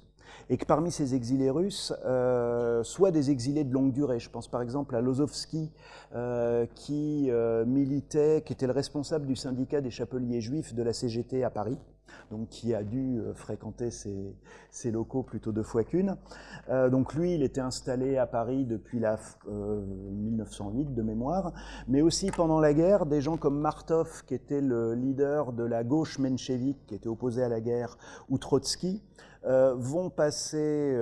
et que parmi ces exilés russes, euh, soit des exilés de longue durée, je pense par exemple à Lozovski, qui militait, qui était le responsable du syndicat des chapeliers juifs de la CGT à Paris, donc qui a dû euh, fréquenter ces, locaux plutôt deux fois qu'une. Euh, donc lui, il était installé à Paris depuis la 1908 euh, de mémoire, mais aussi pendant la guerre, des gens comme Martov, qui était le leader de la gauche menchevique, qui était opposé à la guerre, ou Trotsky, vont passer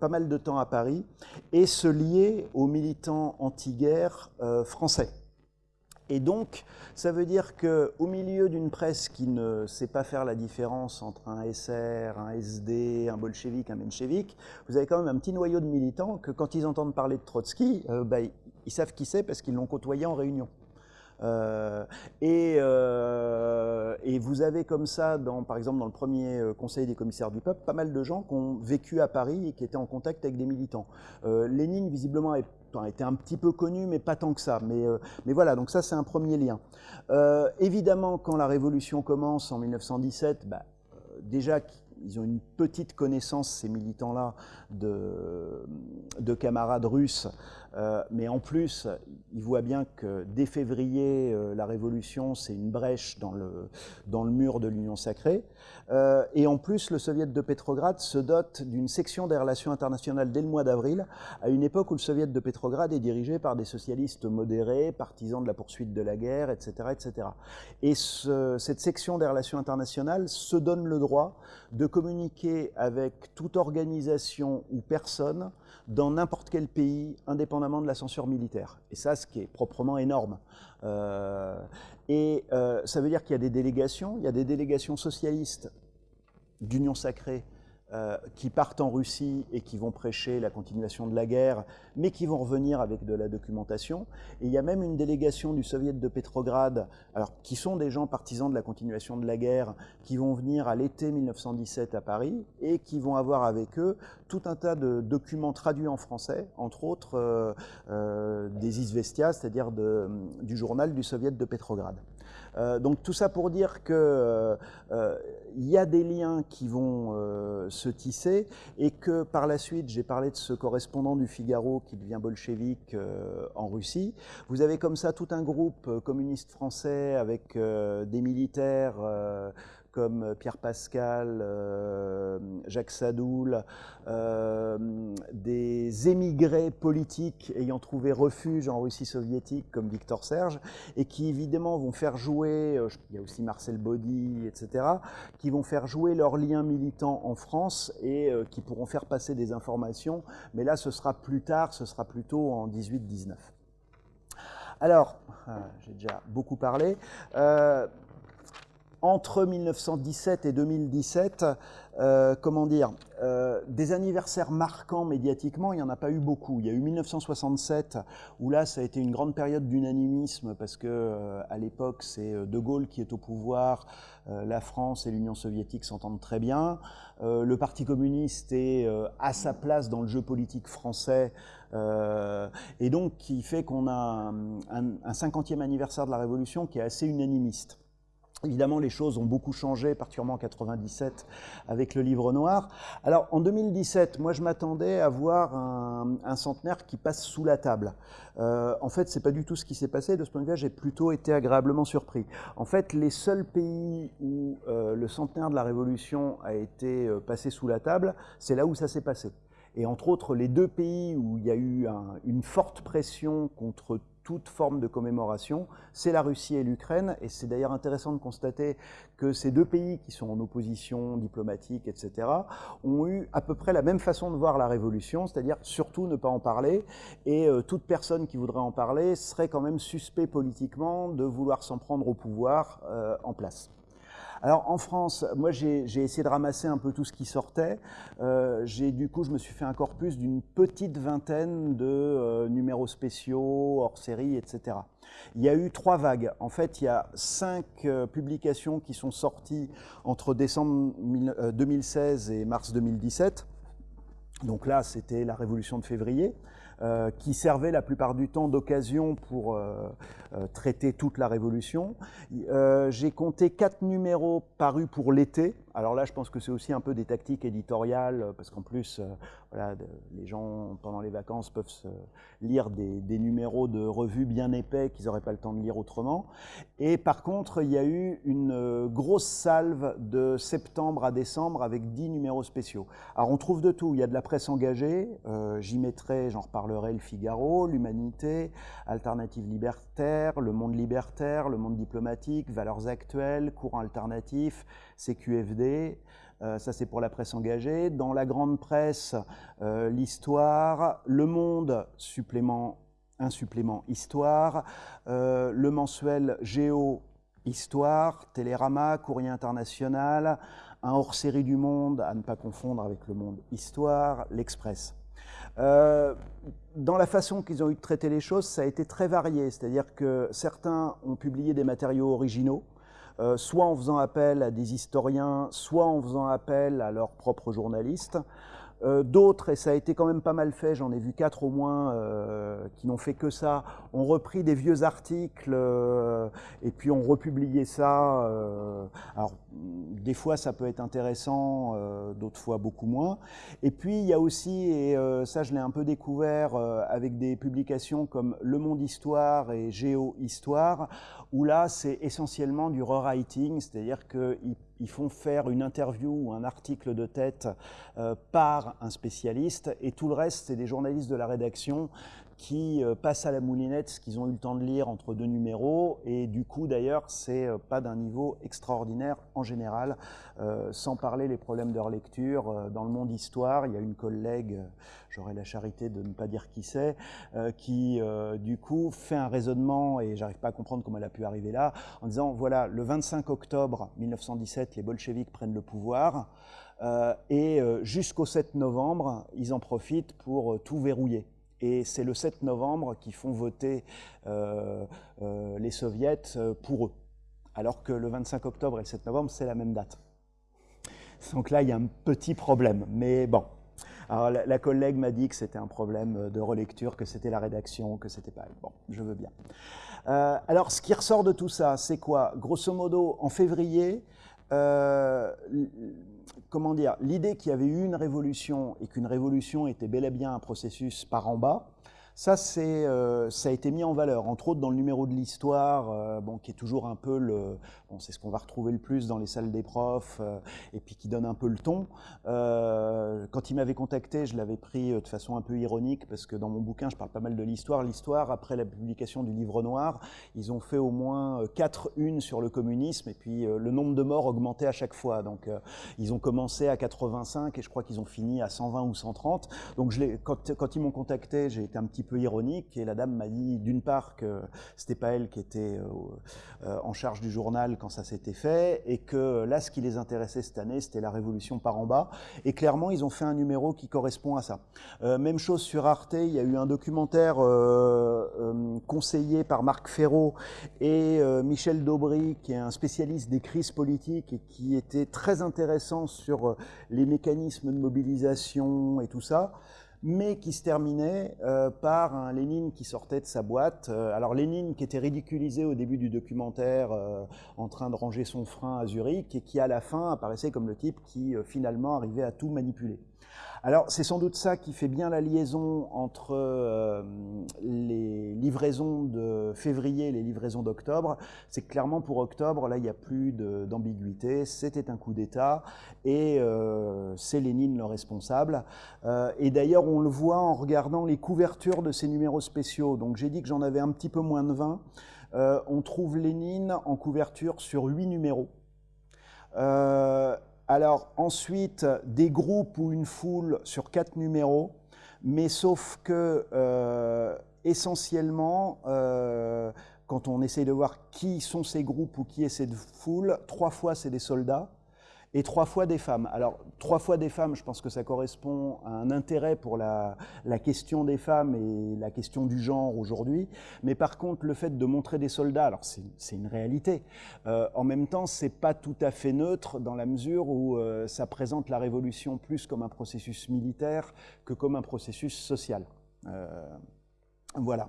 pas mal de temps à Paris et se lier aux militants anti-guerre français. Et donc, ça veut dire qu'au milieu d'une presse qui ne sait pas faire la différence entre un SR, un SD, un bolchevique, un menchevique, vous avez quand même un petit noyau de militants que quand ils entendent parler de Trotsky, euh, bah, ils savent qui c'est parce qu'ils l'ont côtoyé en réunion. Euh, et, euh, et, vous avez comme ça, par exemple dans le premier conseil des commissaires du peuple, pas mal de gens qui ont vécu à Paris et qui étaient en contact avec des militants. Lénine, visiblement, est a été un petit peu connu, mais pas tant que ça. Mais, euh, mais voilà, donc ça c'est un premier lien. Euh, évidemment, quand la Révolution commence en 1917, bah, euh, déjà ils ont une petite connaissance, ces militants-là, de, de, camarades russes, euh, mais en plus, ils voient bien que dès février, euh, la révolution, c'est une brèche dans le, mur de l'Union sacrée. Euh, et en plus, le soviet de Petrograd se dote d'une section des relations internationales dès le mois d'avril, à une époque où le soviet de Petrograd est dirigé par des socialistes modérés, partisans de la poursuite de la guerre, etc. etc. Et ce, cette section des relations internationales se donne le droit de communiquer avec toute organisation ou personne dans n'importe quel pays, indépendamment de la censure militaire. Et ça, ce qui est proprement énorme. Euh, et euh, ça veut dire qu'il y a des délégations, il y a des délégations socialistes d'Union sacrée euh, qui partent en Russie et qui vont prêcher la continuation de la guerre, mais qui vont revenir avec de la documentation. Et il y a même une délégation du Soviet de Pétrograd, alors, qui sont des gens partisans de la continuation de la guerre, qui vont venir à l'été 1917 à Paris et qui vont avoir avec eux tout un tas de documents traduits en français, entre autres euh, euh, des Izvestia, c'est-à-dire du journal du Soviet de Pétrograd. Donc tout ça pour dire euh, y a des liens qui vont se tisser et que par la suite, j'ai parlé de ce correspondant du Figaro qui devient bolchevique en Russie. Vous avez comme ça tout un groupe communiste français avec des militaires comme euh, Pierre Pascal, euh, Jacques Sadoul, euh, des émigrés politiques ayant trouvé refuge en Russie soviétique comme Victor Serge, et qui évidemment vont faire jouer, il y a aussi Marcel Baudy, etc., qui vont faire jouer leurs liens militants en France et qui pourront faire passer des informations, mais là ce sera plus tard, ce sera plutôt en 18-19. Alors, j'ai déjà beaucoup parlé entre 1917 et 2017, euh, comment dire, euh, des anniversaires marquants médiatiquement, il n'y en a pas eu beaucoup. Il y a eu 1967, où là, ça a été une grande période d'unanimisme, parce que euh, à l'époque, c'est De Gaulle qui est au pouvoir, la France et l'Union soviétique s'entendent très bien. le Parti communiste est à sa place dans le jeu politique français, et donc qui fait qu'on a un, un 50e anniversaire de la Révolution qui est assez unanimiste. Évidemment, les choses ont beaucoup changé, particulièrement en 97 avec le livre noir. Alors, en 2017, moi, je m'attendais à voir un, centenaire qui passe sous la table. Euh, en fait, c'est pas du tout ce qui s'est passé. De ce point de vue, j'ai plutôt été agréablement surpris. En fait, les seuls pays où euh, le centenaire de la Révolution a été euh, passé sous la table, c'est là où ça s'est passé. Et entre autres, les deux pays où il y a eu une forte pression contre toute forme de commémoration, c'est la Russie et l'Ukraine. Et c'est d'ailleurs intéressant de constater que ces deux pays qui sont en opposition diplomatique, etc., ont eu à peu près la même façon de voir la révolution, c'est-à-dire surtout ne pas en parler. Et euh, toute personne qui voudrait en parler serait quand même suspect politiquement de vouloir s'en prendre au pouvoir euh, en place. Alors en France, moi j'ai essayé de ramasser un peu tout ce qui sortait. Euh, du coup, je me suis fait un corpus d'une petite vingtaine de euh, numéros spéciaux, hors série, etc. Il y a eu trois vagues. En fait, il y a cinq euh, publications qui sont sorties entre décembre 2016 et mars 2017. Donc là, c'était la révolution de février. Euh, qui servait la plupart du temps d'occasion pour euh, euh, traiter toute la Révolution. J'ai compté quatre numéros parus pour l'été. Alors là, je pense que c'est aussi un peu des tactiques éditoriales, parce qu'en plus, voilà, les gens, pendant les vacances, peuvent lire des, numéros de revues bien épais qu'ils n'auraient pas le temps de lire autrement. Et par contre, il y a eu une grosse salve de septembre à décembre avec dix numéros spéciaux. Alors on trouve de tout. Il y a de la presse engagée. J'y mettrai, j'en reparle le Figaro, l'Humanité, Alternative libertaire, Le Monde libertaire, Le Monde diplomatique, Valeurs actuelles, Courant alternatif, CQFD. Euh, ça, c'est pour la presse engagée. Dans la grande presse, euh, l'histoire, Le Monde, supplément, un supplément histoire, euh, le mensuel Géo, histoire, Télérama, Courrier international, un hors-série du Monde, à ne pas confondre avec Le Monde histoire, l'Express. Dans la façon qu'ils ont eu de traiter les choses, ça a été très varié. C'est-à-dire que certains ont publié des matériaux originaux, euh, soit en faisant appel à des historiens, soit en faisant appel à leurs propres journalistes. Euh, d'autres, et ça a été quand même pas mal fait, j'en ai vu quatre au moins euh, qui n'ont fait que ça, ont repris des vieux articles euh, et puis ont republié ça. alors, des fois, ça peut être intéressant, d'autres fois beaucoup moins. Et puis, il y a aussi, et ça je l'ai un peu découvert avec des publications comme Le Monde Histoire et Géo Histoire, où là, c'est essentiellement du rewriting, c'est-à-dire qu'ils ils font faire une interview ou un article de tête euh, par un spécialiste, et tout le reste, c'est des journalistes de la rédaction qui euh, passent à la moulinette ce qu'ils ont eu le temps de lire entre deux numéros. Et du coup, d'ailleurs, c'est euh, pas d'un niveau extraordinaire en général, sans parler les problèmes de relecture. Dans le monde histoire, il y a une collègue, j'aurais la charité de ne pas dire qui c'est, qui du coup fait un raisonnement, et j'arrive pas à comprendre comment elle a pu arriver là, en disant, voilà, le 25 octobre 1917, les bolcheviks prennent le pouvoir. et jusqu'au 7 novembre, ils en profitent pour tout verrouiller. Et c'est le 7 novembre qu'ils font voter euh, euh, les soviets euh, pour eux. Alors que le 25 octobre et le 7 novembre, c'est la même date. Donc là, il y a un petit problème. Mais bon. Alors la, collègue m'a dit que c'était un problème de relecture, que c'était la rédaction, que c'était pas. Bon, je veux bien. alors, ce qui ressort de tout ça, c'est quoi? Grosso modo, en février, comment dire, l'idée qu'il y avait eu une révolution et qu'une révolution était bel et bien un processus par en bas, ça, euh, ça a été mis en valeur, entre autres dans le numéro de l'histoire, euh, bon, qui est toujours un peu le, bon, c'est ce qu'on va retrouver le plus dans les salles des profs, euh, et puis qui donne un peu le ton. quand il m'avait contacté, je l'avais pris de façon un peu ironique, parce que dans mon bouquin, je parle pas mal de l'histoire. L'histoire, après la publication du livre noir, ils ont fait au moins quatre unes sur le communisme, et puis le nombre de morts augmentait à chaque fois. Donc, ils ont commencé à 85, et je crois qu'ils ont fini à 120 ou 130. Donc, je quand, quand ils m'ont contacté, j'ai été un petit peu ironique. Et la dame m'a dit, d'une part, que c'était pas elle qui était euh, euh, en charge du journal quand ça s'était fait, et que là, ce qui les intéressait cette année, c'était la révolution par en bas. Et clairement, ils ont fait un numéro qui correspond à ça. Euh, même chose sur Arte, il y a eu un documentaire conseillé par Marc Ferraud et Michel Daubry, qui est un spécialiste des crises politiques et qui était très intéressant sur les mécanismes de mobilisation et tout ça mais qui se terminait euh, par un Lénine qui sortait de sa boîte. Euh, alors Lénine qui était ridiculisé au début du documentaire euh, en train de ranger son frein à Zurich et qui à la fin apparaissait comme le type qui finalement arrivait à tout manipuler. Alors c'est sans doute ça qui fait bien la liaison entre euh, les livraisons de février et les livraisons d'octobre. C'est clairement pour octobre, là il n'y a plus d'ambiguïté, c'était un coup d'État et euh, c'est Lénine le responsable. Euh, et d'ailleurs on le voit en regardant les couvertures de ces numéros spéciaux. Donc j'ai dit que j'en avais un petit peu moins de 20. on trouve Lénine en couverture sur 8 numéros. Alors ensuite, des groupes ou une foule sur quatre numéros, mais sauf que euh, essentiellement, euh, quand on essaye de voir qui sont ces groupes ou qui est cette foule, trois fois c'est des soldats, et trois fois des femmes. Alors, trois fois des femmes, je pense que ça correspond à un intérêt pour la, question des femmes et la question du genre aujourd'hui. Mais par contre, le fait de montrer des soldats, alors c'est une réalité. Euh, en même temps, c'est pas tout à fait neutre dans la mesure où euh, ça présente la révolution plus comme un processus militaire que comme un processus social. Euh, voilà.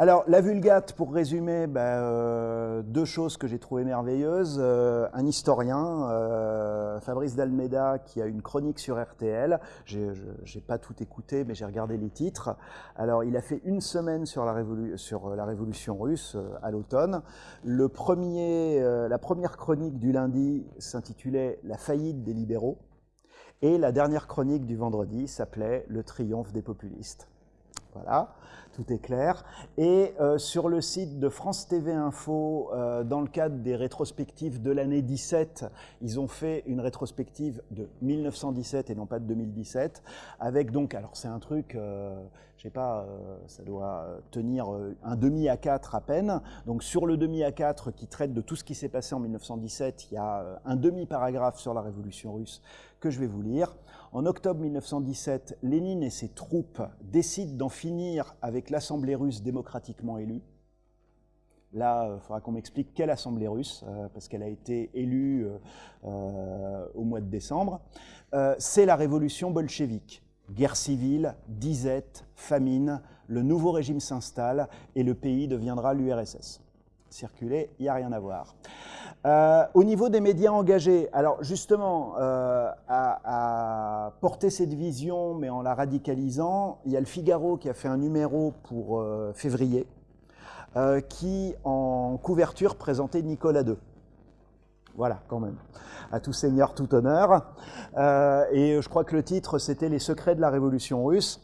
Alors, la Vulgate, pour résumer, ben, euh, deux choses que j'ai trouvées merveilleuses. Euh, un historien, euh, Fabrice Dalmeda, qui a une chronique sur RTL. Je n'ai pas tout écouté, mais j'ai regardé les titres. Alors, il a fait une semaine sur la, sur la Révolution russe à l'automne. La première chronique du lundi s'intitulait La faillite des libéraux. Et la dernière chronique du vendredi s'appelait Le triomphe des populistes. Voilà tout est clair. Et euh, sur le site de France TV Info, euh, dans le cadre des rétrospectives de l'année 17, ils ont fait une rétrospective de 1917 et non pas de 2017, avec donc, alors c'est un truc, euh, je sais pas, ça doit tenir un demi à 4 à peine. Donc sur le demi à 4 qui traite de tout ce qui s'est passé en 1917, il y a un demi-paragraphe sur la révolution russe que je vais vous lire. En octobre 1917, Lénine et ses troupes décident d'en finir avec l'Assemblée russe démocratiquement élue. Là, il faudra qu'on m'explique quelle assemblée russe, parce qu'elle a été élue au mois de décembre. c'est la révolution bolchevique. Guerre civile, disette, famine, le nouveau régime s'installe et le pays deviendra l'URSS. Circuler, il n'y a rien à voir. Euh, au niveau des médias engagés, alors justement, euh, à, porter cette vision, mais en la radicalisant, il y a le Figaro qui a fait un numéro pour euh, février, qui en couverture présentait Nicolas II. Voilà, quand même. À tout seigneur, tout honneur. et je crois que le titre, c'était Les secrets de la révolution russe.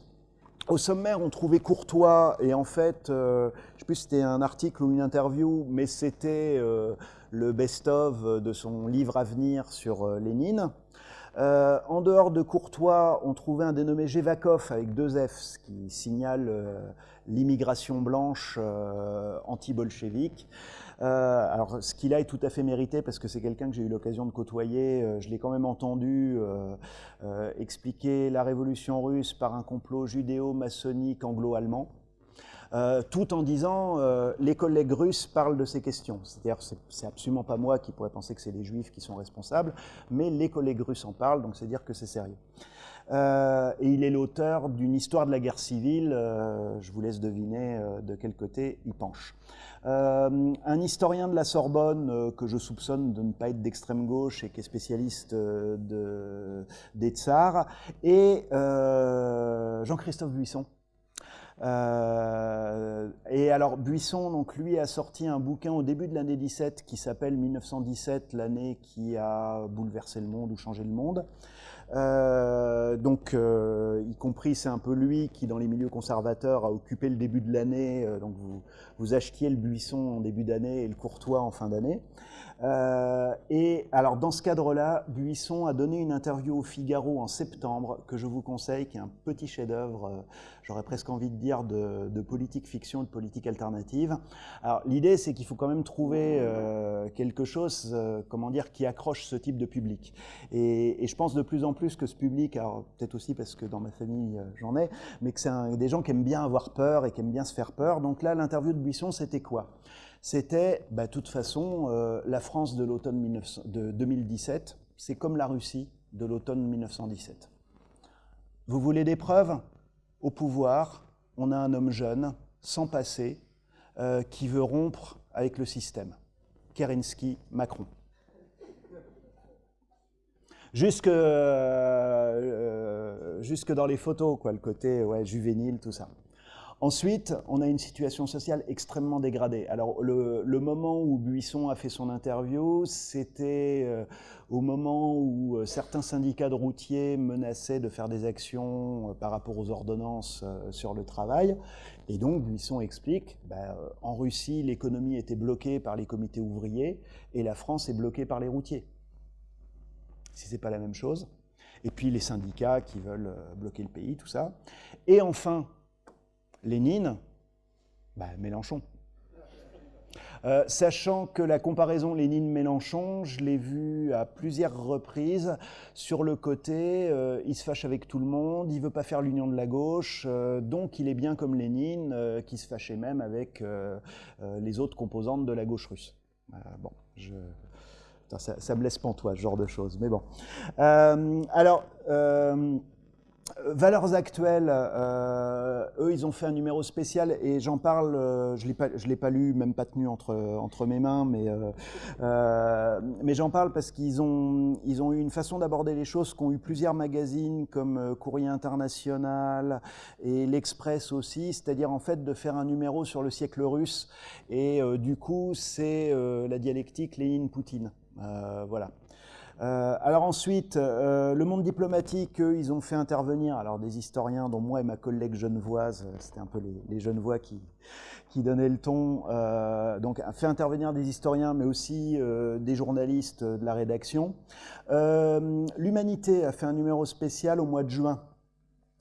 Au sommaire, on trouvait Courtois, et en fait, je ne sais plus si c'était un article ou une interview, mais c'était le best-of de son livre à venir sur euh, Lénine. Euh, en dehors de Courtois, on trouvait un dénommé Jevakov avec deux F, ce qui signale euh, l'immigration blanche anti-bolchevique. alors, ce qu'il a est tout à fait mérité parce que c'est quelqu'un que j'ai eu l'occasion de côtoyer. je l'ai quand même entendu expliquer la révolution russe par un complot judéo-maçonnique anglo-allemand. Euh, tout en disant euh, les collègues russes parlent de ces questions. C'est-à-dire, c'est absolument pas moi qui pourrais penser que c'est les juifs qui sont responsables, mais les collègues russes en parlent, donc c'est dire que c'est sérieux. Euh, et il est l'auteur d'une histoire de la guerre civile. je vous laisse deviner de quel côté il penche. un historien de la Sorbonne que je soupçonne de ne pas être d'extrême gauche et qui est spécialiste de, des tsars, et Jean-Christophe Buisson, euh, et alors Buisson, donc lui, a sorti un bouquin au début de l'année 17 qui s'appelle 1917, l'année qui a bouleversé le monde ou changé le monde. Euh, donc, euh, y compris, c'est un peu lui qui, dans les milieux conservateurs, a occupé le début de l'année. donc, vous, achetiez le Buisson en début d'année et le Courtois en fin d'année. Euh, et alors dans ce cadre-là, Buisson a donné une interview au Figaro en septembre que je vous conseille, qui est un petit chef-d'œuvre, euh, j'aurais presque envie de dire, de, politique fiction, de politique alternative. Alors l'idée, c'est qu'il faut quand même trouver euh, quelque chose, comment dire, qui accroche ce type de public. Et, je pense de plus en plus que ce public, alors peut-être aussi parce que dans ma famille j'en ai, mais que c'est des gens qui aiment bien avoir peur et qui aiment bien se faire peur. Donc là, l'interview de Buisson, c'était quoi? C'était, bah, de toute façon, euh, la France de l'automne de 2017, c'est comme la Russie de l'automne 1917. Vous voulez des preuves? Au pouvoir, on a un homme jeune, sans passé, euh, qui veut rompre avec le système. Kerensky, Macron. Jusque, euh, jusque dans les photos, quoi, le côté ouais, juvénile, tout ça. Ensuite, on a une situation sociale extrêmement dégradée. Alors, le, moment où Buisson a fait son interview, c'était euh, au moment où euh, certains syndicats de routiers menaçaient de faire des actions euh, par rapport aux ordonnances sur le travail. Et donc, Buisson explique, bah, en Russie, l'économie était bloquée par les comités ouvriers et la France est bloquée par les routiers. Si ce n'est pas la même chose. Et puis les syndicats qui veulent bloquer le pays, tout ça. Et enfin, Lénine, bah, Mélenchon. Euh, sachant que la comparaison Lénine-Mélenchon, je l'ai vue à plusieurs reprises sur le côté, euh, il se fâche avec tout le monde, il veut pas faire l'union de la gauche, euh, donc il est bien comme Lénine, qui se fâchait même avec les autres composantes de la gauche russe. bon, je... ça, me laisse pantois, ce genre de choses, mais bon. alors... Valeurs actuelles, euh, eux, ils ont fait un numéro spécial et j'en parle, euh, je ne l'ai pas lu, même pas tenu entre, entre mes mains, mais, euh, mais j'en parle parce qu'ils ont, ils ont eu une façon d'aborder les choses qu'ont eu plusieurs magazines comme Courrier International et L'Express aussi, c'est-à-dire en fait de faire un numéro sur le siècle russe et du coup c'est la dialectique Lénine-Poutine. Voilà. Euh, alors ensuite, euh, le monde diplomatique, eux, ils ont fait intervenir alors des historiens, dont moi et ma collègue genevoise, euh, c'était un peu les, genevois qui, qui donnaient le ton, donc a fait intervenir des historiens, mais aussi des journalistes de la rédaction. L'Humanité a fait un numéro spécial au mois de juin.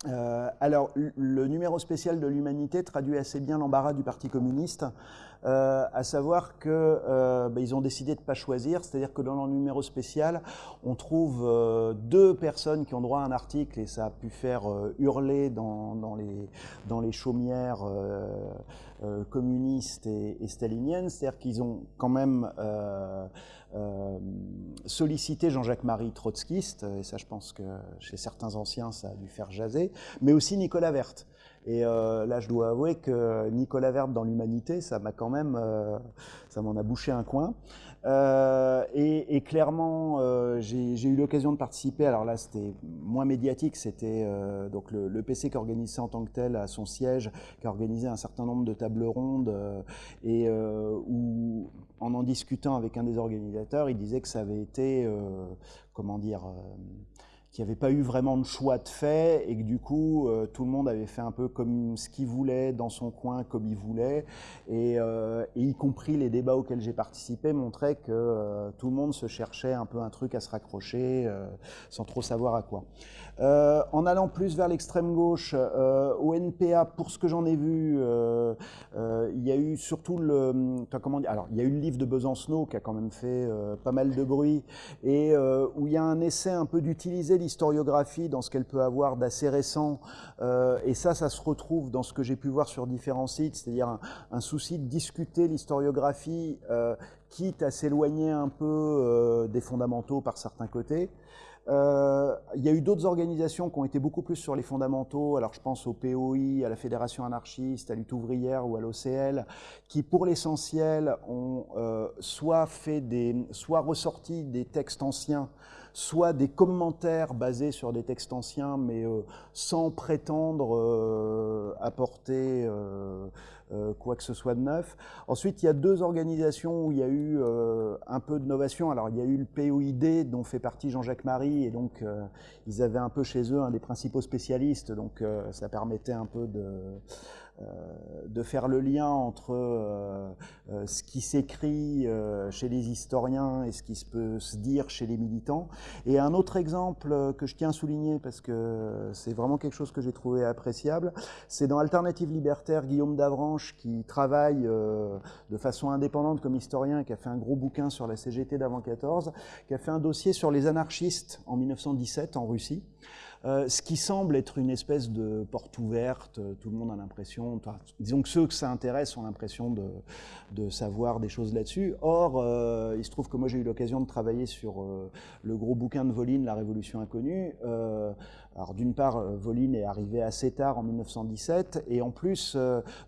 alors, le numéro spécial de l'Humanité traduit assez bien l'embarras du Parti communiste, à savoir qu'ils bah, ont décidé de ne pas choisir, c'est-à-dire que dans leur numéro spécial, on trouve deux personnes qui ont droit à un article et ça a pu faire hurler dans, les, dans les chaumières communistes et, et staliniennes, c'est-à-dire qu'ils ont quand même euh, solliciter Jean-Jacques Marie trotskiste, et ça je pense que chez certains anciens ça a dû faire jaser, mais aussi Nicolas Verte. Et euh, là je dois avouer que Nicolas Verte dans l'humanité, ça m'a quand même, euh, ça m'en a bouché un coin. Et, clairement, j'ai eu l'occasion de participer. Alors là, c'était moins médiatique. C'était donc le, PC qui organisait en tant que tel à son siège, qui a organisé un certain nombre de tables rondes et où en en discutant avec un des organisateurs, il disait que ça avait été, euh, comment dire, euh, qu'il n'y pas eu vraiment de choix de fait et que du coup, euh, tout le monde avait fait un peu comme ce qu'il voulait, dans son coin, comme il voulait. Et, y compris les débats auxquels j'ai participé montraient que tout le monde se cherchait un peu un truc à se raccrocher sans trop savoir à quoi. Euh, en allant plus vers l'extrême gauche, euh, au NPA, pour ce que j'en ai vu, euh, il y a eu surtout le, comment dire, alors il y a eu le livre de Besancenot qui a quand même fait pas mal de bruit et où il y a un essai un peu d'utiliser l'historiographie dans ce qu'elle peut avoir d'assez récent. et ça, ça se retrouve dans ce que j'ai pu voir sur différents sites, c'est-à-dire un, souci de discuter l'historiographie quitte à s'éloigner un peu des fondamentaux par certains côtés. Euh, il y a eu d'autres organisations qui ont été beaucoup plus sur les fondamentaux. Alors je pense au POI, à la Fédération anarchiste, à Lutte ouvrière ou à l'OCL, qui pour l'essentiel ont euh, soit fait des, soit ressorti des textes anciens, soit des commentaires basés sur des textes anciens, mais euh, sans prétendre apporter euh, quoi que ce soit de neuf. Ensuite, il y a deux organisations où il y a eu euh, un peu de novation. Alors, il y a eu le POID, dont fait partie Jean-Jacques Marie, et donc euh, ils avaient un peu chez eux un des principaux spécialistes, donc ça permettait un peu de euh, de faire le lien entre euh, euh, ce qui s'écrit chez les historiens et ce qui se peut se dire chez les militants. Et un autre exemple que je tiens à souligner, parce que c'est vraiment quelque chose que j'ai trouvé appréciable, c'est dans Alternative Libertaire, Guillaume Davranche, qui travaille de façon indépendante comme historien, qui a fait un gros bouquin sur la CGT d'avant 14, qui a fait un dossier sur les anarchistes en 1917 en Russie. Euh, ce qui semble être une espèce de porte ouverte, euh, tout le monde a l'impression, disons que ceux que ça intéresse ont l'impression de, de, savoir des choses là-dessus. Or, euh, il se trouve que moi j'ai eu l'occasion de travailler sur le gros bouquin de Voline, La Révolution inconnue. Alors d'une part, Voline est arrivé assez tard en 1917, et en plus,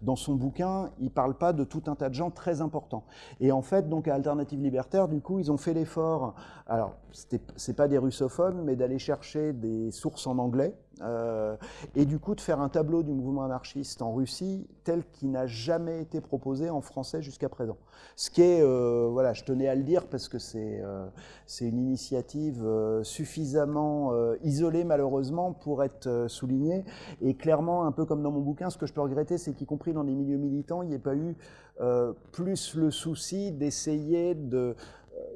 dans son bouquin, il ne parle pas de tout un tas de gens très importants. Et en fait, donc à Alternative Libertaire, du coup, ils ont fait l'effort, alors c'est pas des russophones, mais d'aller chercher des sources en anglais, euh, et du coup de faire un tableau du mouvement anarchiste en Russie tel qu'il n'a jamais été proposé en français jusqu'à présent. Ce qui est, euh, voilà, je tenais à le dire parce que c'est euh, une initiative suffisamment isolée malheureusement pour être soulignée, et clairement, un peu comme dans mon bouquin, ce que je peux regretter, c'est qu'y compris dans les milieux militants, il n'y ait pas eu plus le souci d'essayer de euh,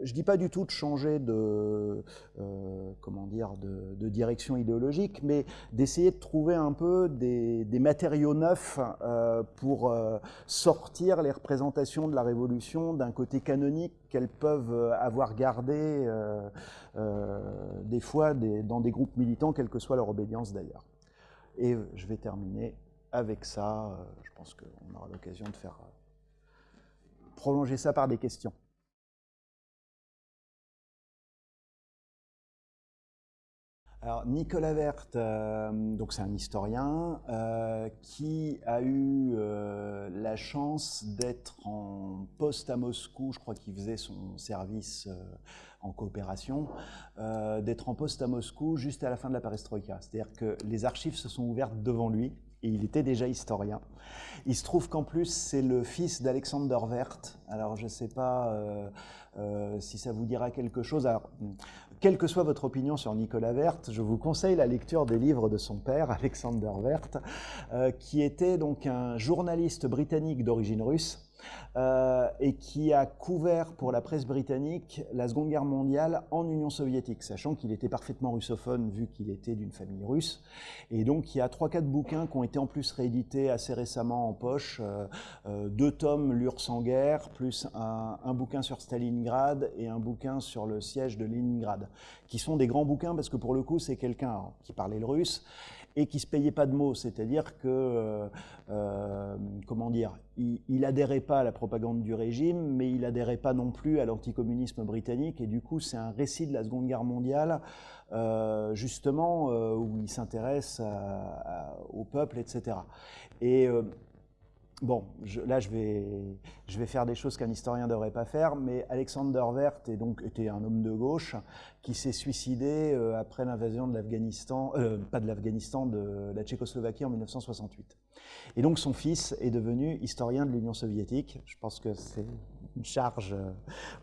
je ne dis pas du tout de changer de, euh, comment dire, de, direction idéologique, mais d'essayer de trouver un peu des, matériaux neufs euh, pour sortir les représentations de la Révolution d'un côté canonique qu'elles peuvent avoir gardé des fois dans des groupes militants, quelle que soit leur obédience d'ailleurs. Et je vais terminer avec ça. je pense qu'on aura l'occasion de faire prolonger ça par des questions. Alors Nicolas Vert, euh, c'est un historien euh, qui a eu euh, la chance d'être en poste à Moscou, je crois qu'il faisait son service en coopération, d'être en poste à Moscou juste à la fin de la perestroïka. C'est-à-dire que les archives se sont ouvertes devant lui et il était déjà historien. Il se trouve qu'en plus c'est le fils d'Alexander Vert. Alors je ne sais pas si ça vous dira quelque chose. Quelle que soit votre opinion sur Nicolas Vert, je vous conseille la lecture des livres de son père, [laughs] Alexander Vert, euh, qui était donc un journaliste britannique d'origine russe, et qui a couvert pour la presse britannique la Seconde Guerre mondiale en Union soviétique, sachant qu'il était parfaitement russophone vu qu'il était d'une famille russe. Et donc il y a trois, quatre bouquins qui ont été en plus réédités assez récemment en poche, euh, euh, deux tomes L'URSS en guerre, plus un, un, bouquin sur Stalingrad et un bouquin sur le siège de Leningrad, qui sont des grands bouquins parce que pour le coup c'est quelqu'un qui parlait le russe et qui se payait pas de mots, c'est-à-dire que, euh, euh, comment dire, il, adhérait pas à la propagande du régime, mais il adhérait pas non plus à l'anticommunisme britannique, et du coup c'est un récit de la Seconde Guerre mondiale, euh, justement, où il s'intéresse au peuple, etc. Et Bon, je, là, je vais, je vais, faire des choses qu'un historien ne devrait pas faire, mais Alexander Werth est donc, était un homme de gauche qui s'est suicidé euh, après l'invasion de l'Afghanistan, euh, pas de l'Afghanistan, de la Tchécoslovaquie en 1968. Et donc son fils est devenu historien de l'Union soviétique. Je pense que c'est une charge, euh,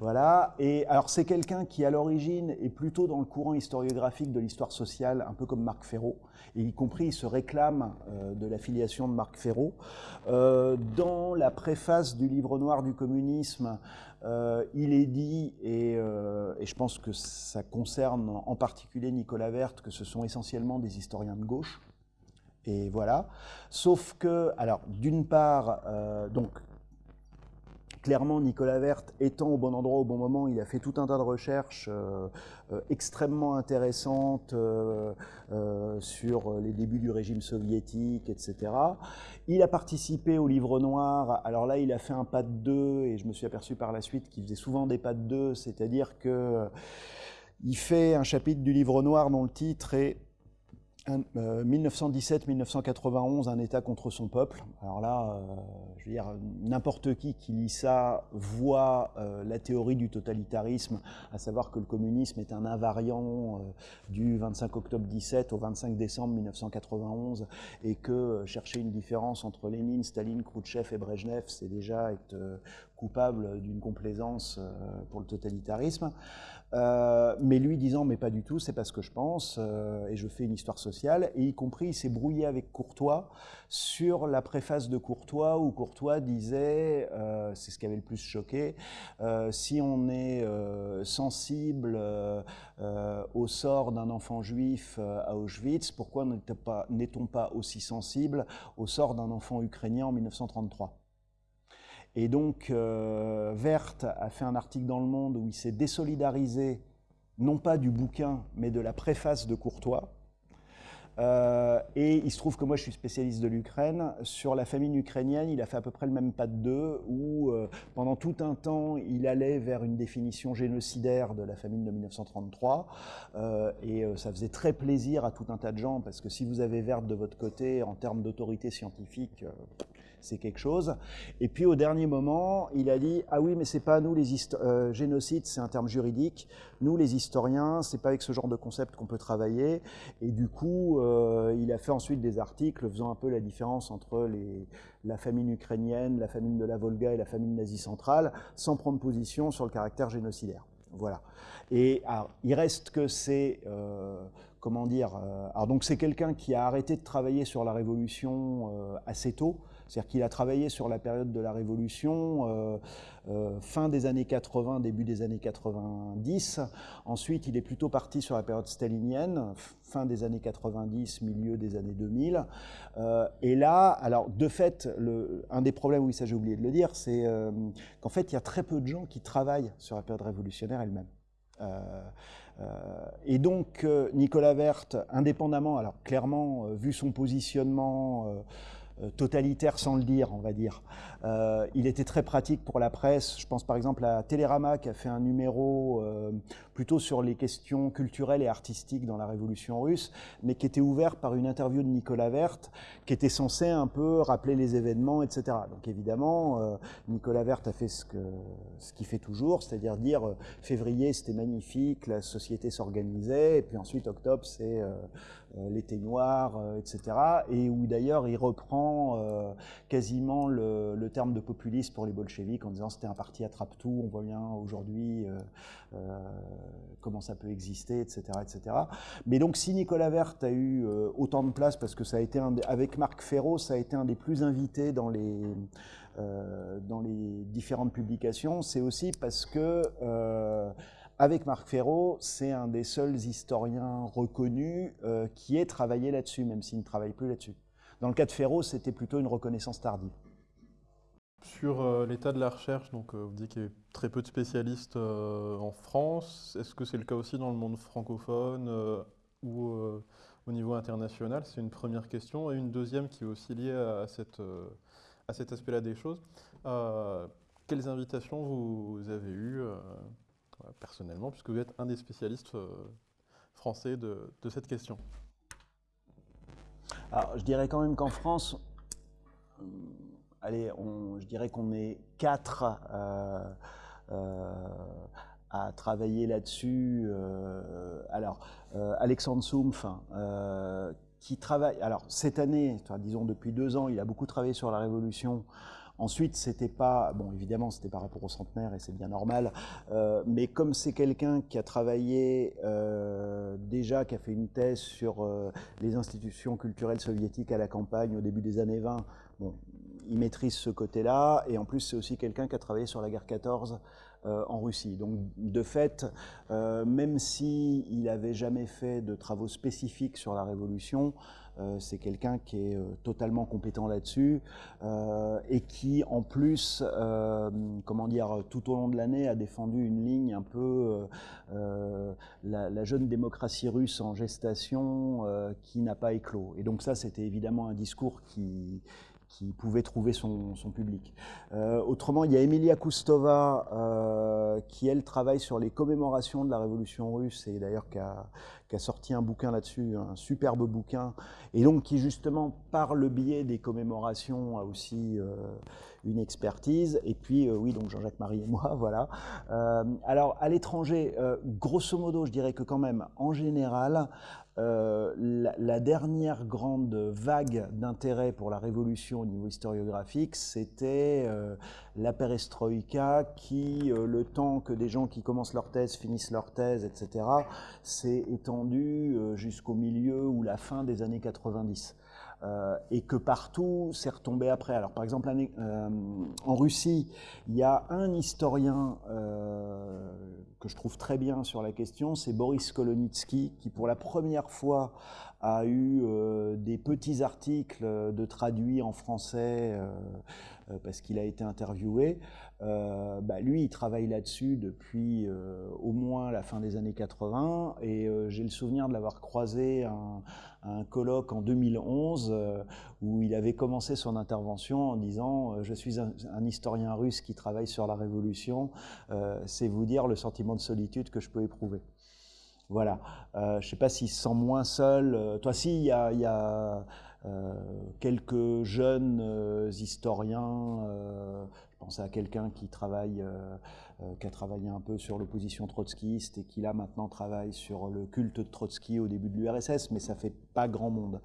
voilà. Et alors c'est quelqu'un qui à l'origine est plutôt dans le courant historiographique de l'histoire sociale, un peu comme Marc Ferraud, et y compris il se réclame euh, de l'affiliation de Marc Ferraud. Euh, dans la préface du livre noir du communisme, il est dit, et, et, je pense que ça concerne en particulier Nicolas Vert, que ce sont essentiellement des historiens de gauche. Et voilà. Sauf que, alors, d'une part, euh, donc, clairement, Nicolas Vert étant au bon endroit au bon moment, il a fait tout un tas de recherches euh, euh, extrêmement intéressantes sur les débuts du régime soviétique, etc. Il a participé au livre noir. Alors là, il a fait un pas de deux, et je me suis aperçu par la suite qu'il faisait souvent des pas de deux, c'est-à-dire que il fait un chapitre du livre noir dont le titre est 1917-1991, euh, un État contre son peuple. Alors là, euh, je veux dire, n'importe qui qui lit ça voit euh, la théorie du totalitarisme, à savoir que le communisme est un invariant du 25 octobre 17 au 25 décembre 1991, et que chercher une différence entre Lénine, Staline, Khrouchtchev et Brejnev, c'est déjà être coupable d'une complaisance pour le totalitarisme. Euh, mais lui disant mais pas du tout, c'est pas ce que je pense, euh, et je fais une histoire sociale, et y compris il s'est brouillé avec Courtois sur la préface de Courtois, où Courtois disait, euh, c'est ce qui avait le plus choqué, euh, si on est euh, sensible au sort d'un enfant juif à Auschwitz, pourquoi n'est-on pas, pas aussi sensible au sort d'un enfant ukrainien en 1933 et donc, euh, Vert a fait un article dans Le Monde où il s'est désolidarisé, non pas du bouquin, mais de la préface de Courtois. Euh, et il se trouve que moi, je suis spécialiste de l'Ukraine. Sur la famine ukrainienne, il a fait à peu près le même pas de deux, où euh, pendant tout un temps, il allait vers une définition génocidaire de la famine de 1933. Euh, et ça faisait très plaisir à tout un tas de gens, parce que si vous avez Vert de votre côté, en termes d'autorité scientifique, c'est quelque chose. Et puis au dernier moment, il a dit ah oui, mais c'est pas nous les euh, génocide, c'est un terme juridique. Nous les historiens, c'est pas avec ce genre de concept qu'on peut travailler. Et du coup, euh, il a fait ensuite des articles faisant un peu la différence entre la famine ukrainienne, la famine de la Volga et la famine nazie centrale, sans prendre position sur le caractère génocidaire. Voilà. Et il reste que c'est euh, comment dire. Euh, alors donc c'est quelqu'un qui a arrêté de travailler sur la révolution assez tôt. C'est-à-dire qu'il a travaillé sur la période de la Révolution, euh, euh, fin des années 80, début des années 90. Ensuite, il est plutôt parti sur la période stalinienne, fin des années 90, milieu des années 2000. Euh, et là, alors de fait, un des problèmes, oui, ça j'ai oublié de le dire, c'est qu'en fait, il y a très peu de gens qui travaillent sur la période révolutionnaire elle-même. Et donc, Nicolas Vert, indépendamment, alors clairement, vu son positionnement totalitaire sans le dire, on va dire. Euh, il était très pratique pour la presse. Je pense par exemple à Télérama qui a fait un numéro euh, plutôt sur les questions culturelles et artistiques dans la Révolution russe, mais qui était ouvert par une interview de Nicolas Vert, qui était censé un peu rappeler les événements, etc. Donc évidemment, euh, Nicolas Vert a fait ce qu'il fait toujours, c'est-à-dire dire, février c'était magnifique, la société s'organisait, et puis ensuite octobre c'est l'été noir, etc. Et où d'ailleurs il reprend quasiment le, terme de populiste pour les bolcheviks en disant c'était un parti attrape-tout, on voit bien aujourd'hui comment ça peut exister, etc., etc. Mais donc si Nicolas Vert a eu autant de place, parce que ça a été, un, avec Marc Ferro, ça a été un des plus invités dans les... dans les différentes publications, c'est aussi parce que avec Marc Ferro, c'est un des seuls historiens reconnus euh, qui ait travaillé là-dessus, même s'il ne travaille plus là-dessus. Dans le cas de Ferro, c'était plutôt une reconnaissance tardive. Sur euh, l'état de la recherche, donc, euh, vous dites qu'il y a très peu de spécialistes en France. Est-ce que c'est le cas aussi dans le monde francophone ou au niveau international? C'est une première question. Et une deuxième qui est aussi liée à, cet aspect-là des choses. quelles invitations vous avez eues personnellement, puisque vous êtes un des spécialistes euh, français de, cette question? Alors, je dirais quand même qu'en France, euh, allez, je dirais qu'on est quatre euh, à travailler là-dessus. alors, Alexandre Soumpf, qui travaille, alors cette année, disons depuis deux ans, il a beaucoup travaillé sur la Révolution Ensuite, c'était pas, bon évidemment, c'était par rapport au centenaire et c'est bien normal, euh, mais comme c'est quelqu'un qui a travaillé euh, déjà, qui a fait une thèse sur euh, les institutions culturelles soviétiques à la campagne au début des années 20, bon, il maîtrise ce côté-là, et en plus c'est aussi quelqu'un qui a travaillé sur la guerre 14 en Russie. Donc de fait, même s'il il n'avait jamais fait de travaux spécifiques sur la Révolution, euh, c'est quelqu'un qui est euh, totalement compétent là-dessus euh, et qui, en plus, comment dire, tout au long de l'année, a défendu une ligne un peu la, jeune démocratie russe en gestation qui n'a pas éclos. Et donc ça, c'était évidemment un discours qui, qui pouvait trouver son, public. autrement, il y a Emilia Kustova, qui elle travaille sur les commémorations de la révolution russe et d'ailleurs qui a, sorti un bouquin là-dessus, un superbe bouquin, et donc qui justement, par le biais des commémorations, a aussi euh, une expertise. Et puis, euh, oui, donc Jean-Jacques Marie et moi, [laughs] voilà. Euh, alors, à l'étranger, grosso modo, je dirais que quand même, en général, euh, la, dernière grande vague d'intérêt pour la révolution au niveau historiographique, c'était euh, la perestroïka qui, euh, le temps que des gens qui commencent leur thèse finissent leur thèse, etc., s'est étendu jusqu'au milieu ou la fin des années 90. Euh, et que partout, c'est retombé après. Alors, par exemple, euh, en Russie, il y a un historien euh, que je trouve très bien sur la question, c'est Boris Kolonitsky, qui pour la première fois a eu des petits articles de traduits en français parce qu'il a été interviewé. Bah, lui, il travaille là-dessus depuis au moins la fin des années 80 et j'ai le souvenir de l'avoir croisé un, un colloque en 2011 euh, où il avait commencé son intervention en disant euh, Je suis un, historien russe qui travaille sur la révolution, euh, c'est vous dire le sentiment de solitude que je peux éprouver. Voilà. je ne sais pas s'il se sent moins seul. toi, si, il y a, y a quelques jeunes historiens. Je pensais à quelqu'un qui travaille euh, qui a travaillé un peu sur l'opposition trotskiste et qui là maintenant travaille sur le culte de Trotsky au début de l'URSS, mais ça fait pas grand monde.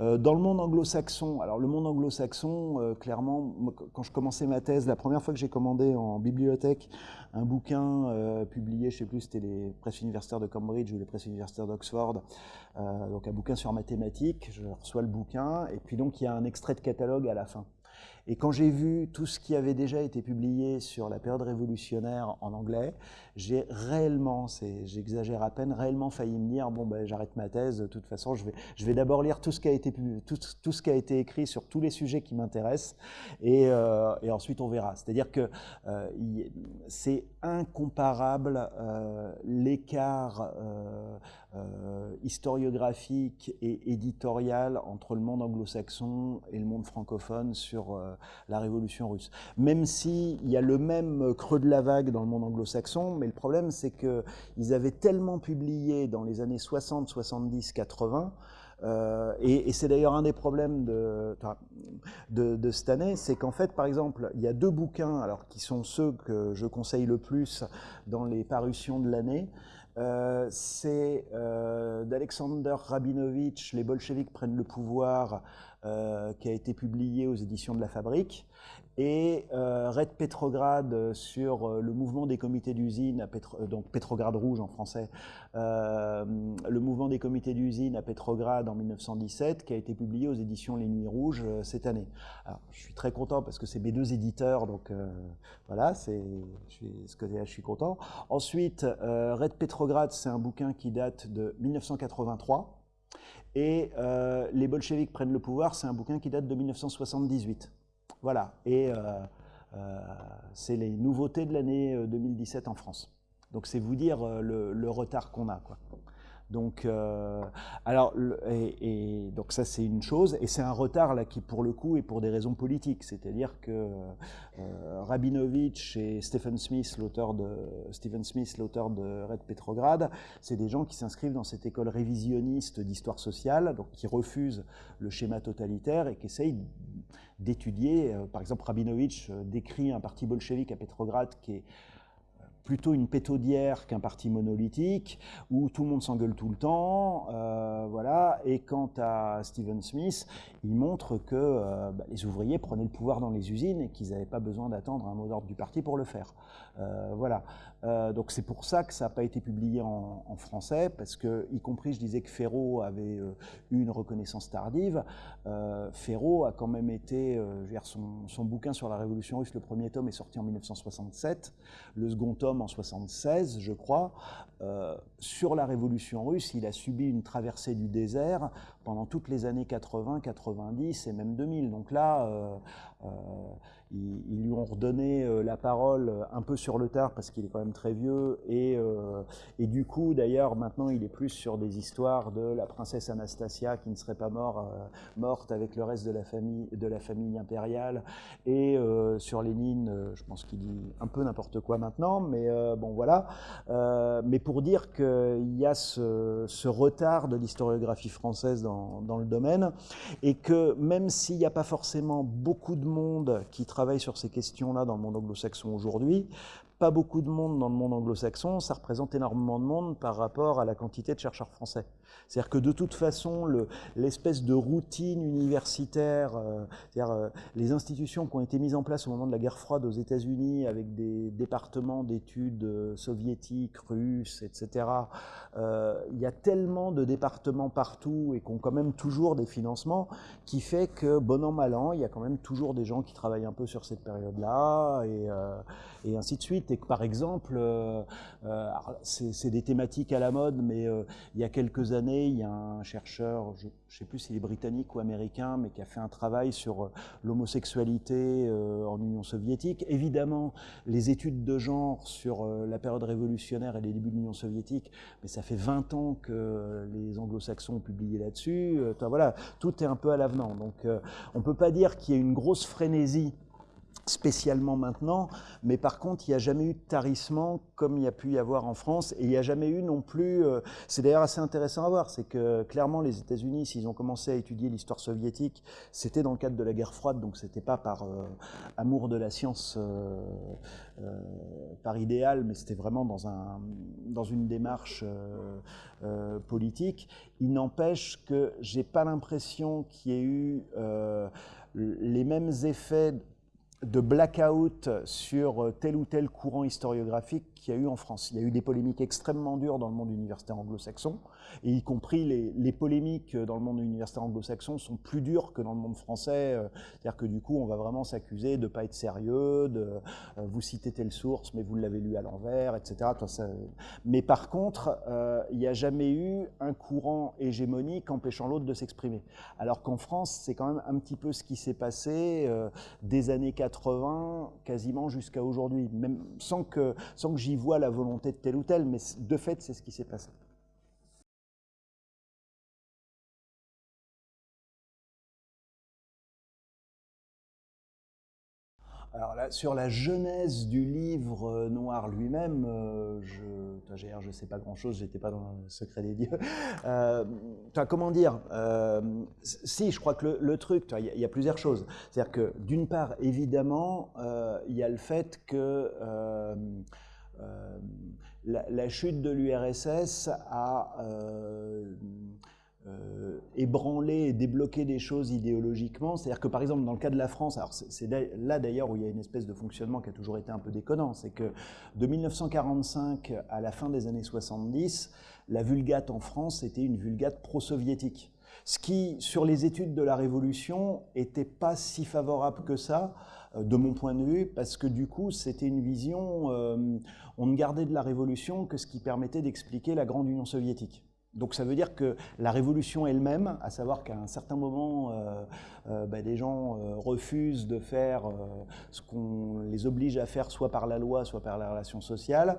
Euh, dans le monde anglo-saxon, alors le monde anglo-saxon, euh, clairement, quand je commençais ma thèse, la première fois que j'ai commandé en bibliothèque un bouquin publié, je sais plus, c'était les presses universitaires de Cambridge ou les presses universitaires d'Oxford, donc un bouquin sur mathématiques, je reçois le bouquin, et puis donc il y a un extrait de catalogue à la fin. Et quand j'ai vu tout ce qui avait déjà été publié sur la période révolutionnaire en anglais, j'ai réellement, j'exagère à peine, réellement failli me dire bon ben j'arrête ma thèse. De toute façon, je vais, je vais d'abord lire tout ce qui a été tout, tout, ce qui a été écrit sur tous les sujets qui m'intéressent, et, euh, ensuite on verra. C'est-à-dire que euh, c'est incomparable euh, l'écart historiographique et éditorial entre le monde anglo-saxon et le monde francophone sur la révolution russe. Même s'il y a le même creux de la vague dans le monde anglo-saxon, mais le problème, c'est qu'ils avaient tellement publié dans les années 60, 70, 80, et, c'est d'ailleurs un des problèmes de, de, cette année, c'est qu'en fait, par exemple, il y a deux bouquins, alors qui sont ceux que je conseille le plus dans les parutions de l'année. C'est d'Alexander Rabinovitch, Les bolcheviks prennent le pouvoir, qui a été publié aux éditions de La Fabrique et euh, Red Petrograd euh, sur euh, le mouvement des comités d'usine, donc Petrograd rouge en français, le mouvement des comités d'usine à Petrograd en 1917, qui a été publié aux éditions Les Nuits Rouges cette année. Je suis très content parce que c'est mes deux éditeurs, donc voilà, c'est ce côté-là, je suis content. Ensuite, Red Petrograd, c'est un bouquin qui date de 1983. Et Les bolcheviks prennent le pouvoir, c'est un bouquin qui date de 1978. Voilà, et euh, euh, c'est les nouveautés de l'année 2017 euh, en France. Donc c'est vous dire le, retard qu'on a. Quoi. Donc, alors, et, donc ça c'est une chose, et c'est un retard là qui pour le coup est pour des raisons politiques, c'est-à-dire que Rabinovich et Stephen Smith, l'auteur de Stephen Smith, l'auteur de Red Petrograd, c'est des gens qui s'inscrivent dans cette école révisionniste d'histoire sociale, donc qui refusent le schéma totalitaire et qui essayent d'étudier. Euh, par exemple, Rabinovitch euh, décrit un parti bolchevique à Petrograd qui est plutôt une pétaudière qu'un parti monolithique, où tout le monde s'engueule tout le temps. Euh, voilà. Et quant à Stephen Smith, il montre que euh, bah, les ouvriers prenaient le pouvoir dans les usines et qu'ils n'avaient pas besoin d'attendre un mot d'ordre du parti pour le faire. Euh, voilà. Donc c'est pour ça que ça n'a pas été publié en, français, parce que, y compris, je disais que Ferro avait eu une reconnaissance tardive. Ferro a quand même été, je veux dire, son, son bouquin sur la Révolution russe, le premier tome est sorti en 1967, le second tome en 76, je crois, euh, sur la révolution russe, il a subi une traversée du désert pendant toutes les années 80, 90 et même 2000. Donc là, euh, euh, ils, lui ont redonné la parole un peu sur le tard parce qu'il est quand même très vieux et, du coup, d'ailleurs, maintenant, il est plus sur des histoires de la princesse Anastasia qui ne serait pas mort, morte avec le reste de la famille, de la famille impériale et sur Lénine, je pense qu'il dit un peu n'importe quoi maintenant, mais bon voilà. mais pour dire qu'il y a ce, retard de l'historiographie française dans, le domaine, et que même s'il n'y a pas forcément beaucoup de monde qui travaille sur ces questions-là dans le monde anglo-saxon aujourd'hui, pas beaucoup de monde dans le monde anglo-saxon, ça représente énormément de monde par rapport à la quantité de chercheurs français. C'est-à-dire que de toute façon, l'espèce de routine universitaire, euh, c'est-à-dire euh, les institutions qui ont été mises en place au moment de la guerre froide aux États-Unis avec des départements d'études euh, soviétiques, russes, etc. il y a tellement de départements partout et qui ont quand même toujours des financements qui fait que, bon an, mal an, il y a quand même toujours des gens qui travaillent un peu sur cette période-là et, et, ainsi de suite. Et que par exemple, c'est des thématiques à la mode, mais il y a quelques années, il y a un chercheur, je ne sais plus s'il est britannique ou américain, mais qui a fait un travail sur euh, l'homosexualité euh, en Union soviétique. Évidemment, les études de genre sur euh, la période révolutionnaire et les débuts de l'Union soviétique, mais ça fait 20 ans que les anglo-saxons ont publié là-dessus. voilà, tout est un peu à l'avenant. Donc on ne peut pas dire qu'il y ait une grosse frénésie spécialement maintenant, mais par contre, il n'y a jamais eu de tarissement comme il y a pu y avoir en France, et il n'y a jamais eu non plus, euh, c'est d'ailleurs assez intéressant à voir, c'est que clairement les États-Unis, s'ils ont commencé à étudier l'histoire soviétique, c'était dans le cadre de la guerre froide, donc c'était pas par euh, amour de la science, euh, par idéal, mais c'était vraiment dans, un, dans une démarche politique. Il n'empêche que j'ai pas l'impression qu'il y ait eu les mêmes effets de blackout sur tel ou tel courant historiographique qu'il y a eu en France. Il y a eu des polémiques extrêmement dures dans le monde universitaire anglo-saxon, et y compris les, polémiques dans le monde universitaire anglo-saxon sont plus dures que dans le monde français. C'est-à-dire que du coup, on va vraiment s'accuser de ne pas être sérieux, de euh, vous citer telle source, mais vous l'avez lu à l'envers, etc. Mais par contre, euh, il n'y a jamais eu un courant hégémonique empêchant l'autre de s'exprimer. Alors qu'en France, c'est quand même un petit peu ce qui s'est passé euh, des années 80 quasiment jusqu'à aujourd'hui, même sans que, sans que j'y voit la volonté de tel ou tel, mais de fait, c'est ce qui s'est passé. Alors là, sur la genèse du livre euh, noir lui-même, euh, je, je sais pas grand-chose, j'étais pas dans le secret des dieux. [laughs] Euh, comment dire Si, je crois que le, truc, il y, a plusieurs choses. C'est-à-dire que d'une part, évidemment, il y a le fait que euh, la, chute de l'URSS a euh, ébranler et débloquer des choses idéologiquement. C'est-à-dire que par exemple dans le cas de la France, alors c'est là d'ailleurs où il y a une espèce de fonctionnement qui a toujours été un peu déconnant, c'est que de 1945 à la fin des années 70, la vulgate en France était une vulgate pro-soviétique. Ce qui, sur les études de la Révolution, n'était pas si favorable que ça, euh, de mon point de vue, parce que du coup, c'était une vision, euh, on ne gardait de la Révolution que ce qui permettait d'expliquer la Grande Union soviétique. Donc ça veut dire que la révolution elle-même, à savoir qu'à un certain moment, euh, euh, bah, des gens euh, refusent de faire ce qu'on les oblige à faire soit par la loi, soit par la relation sociale,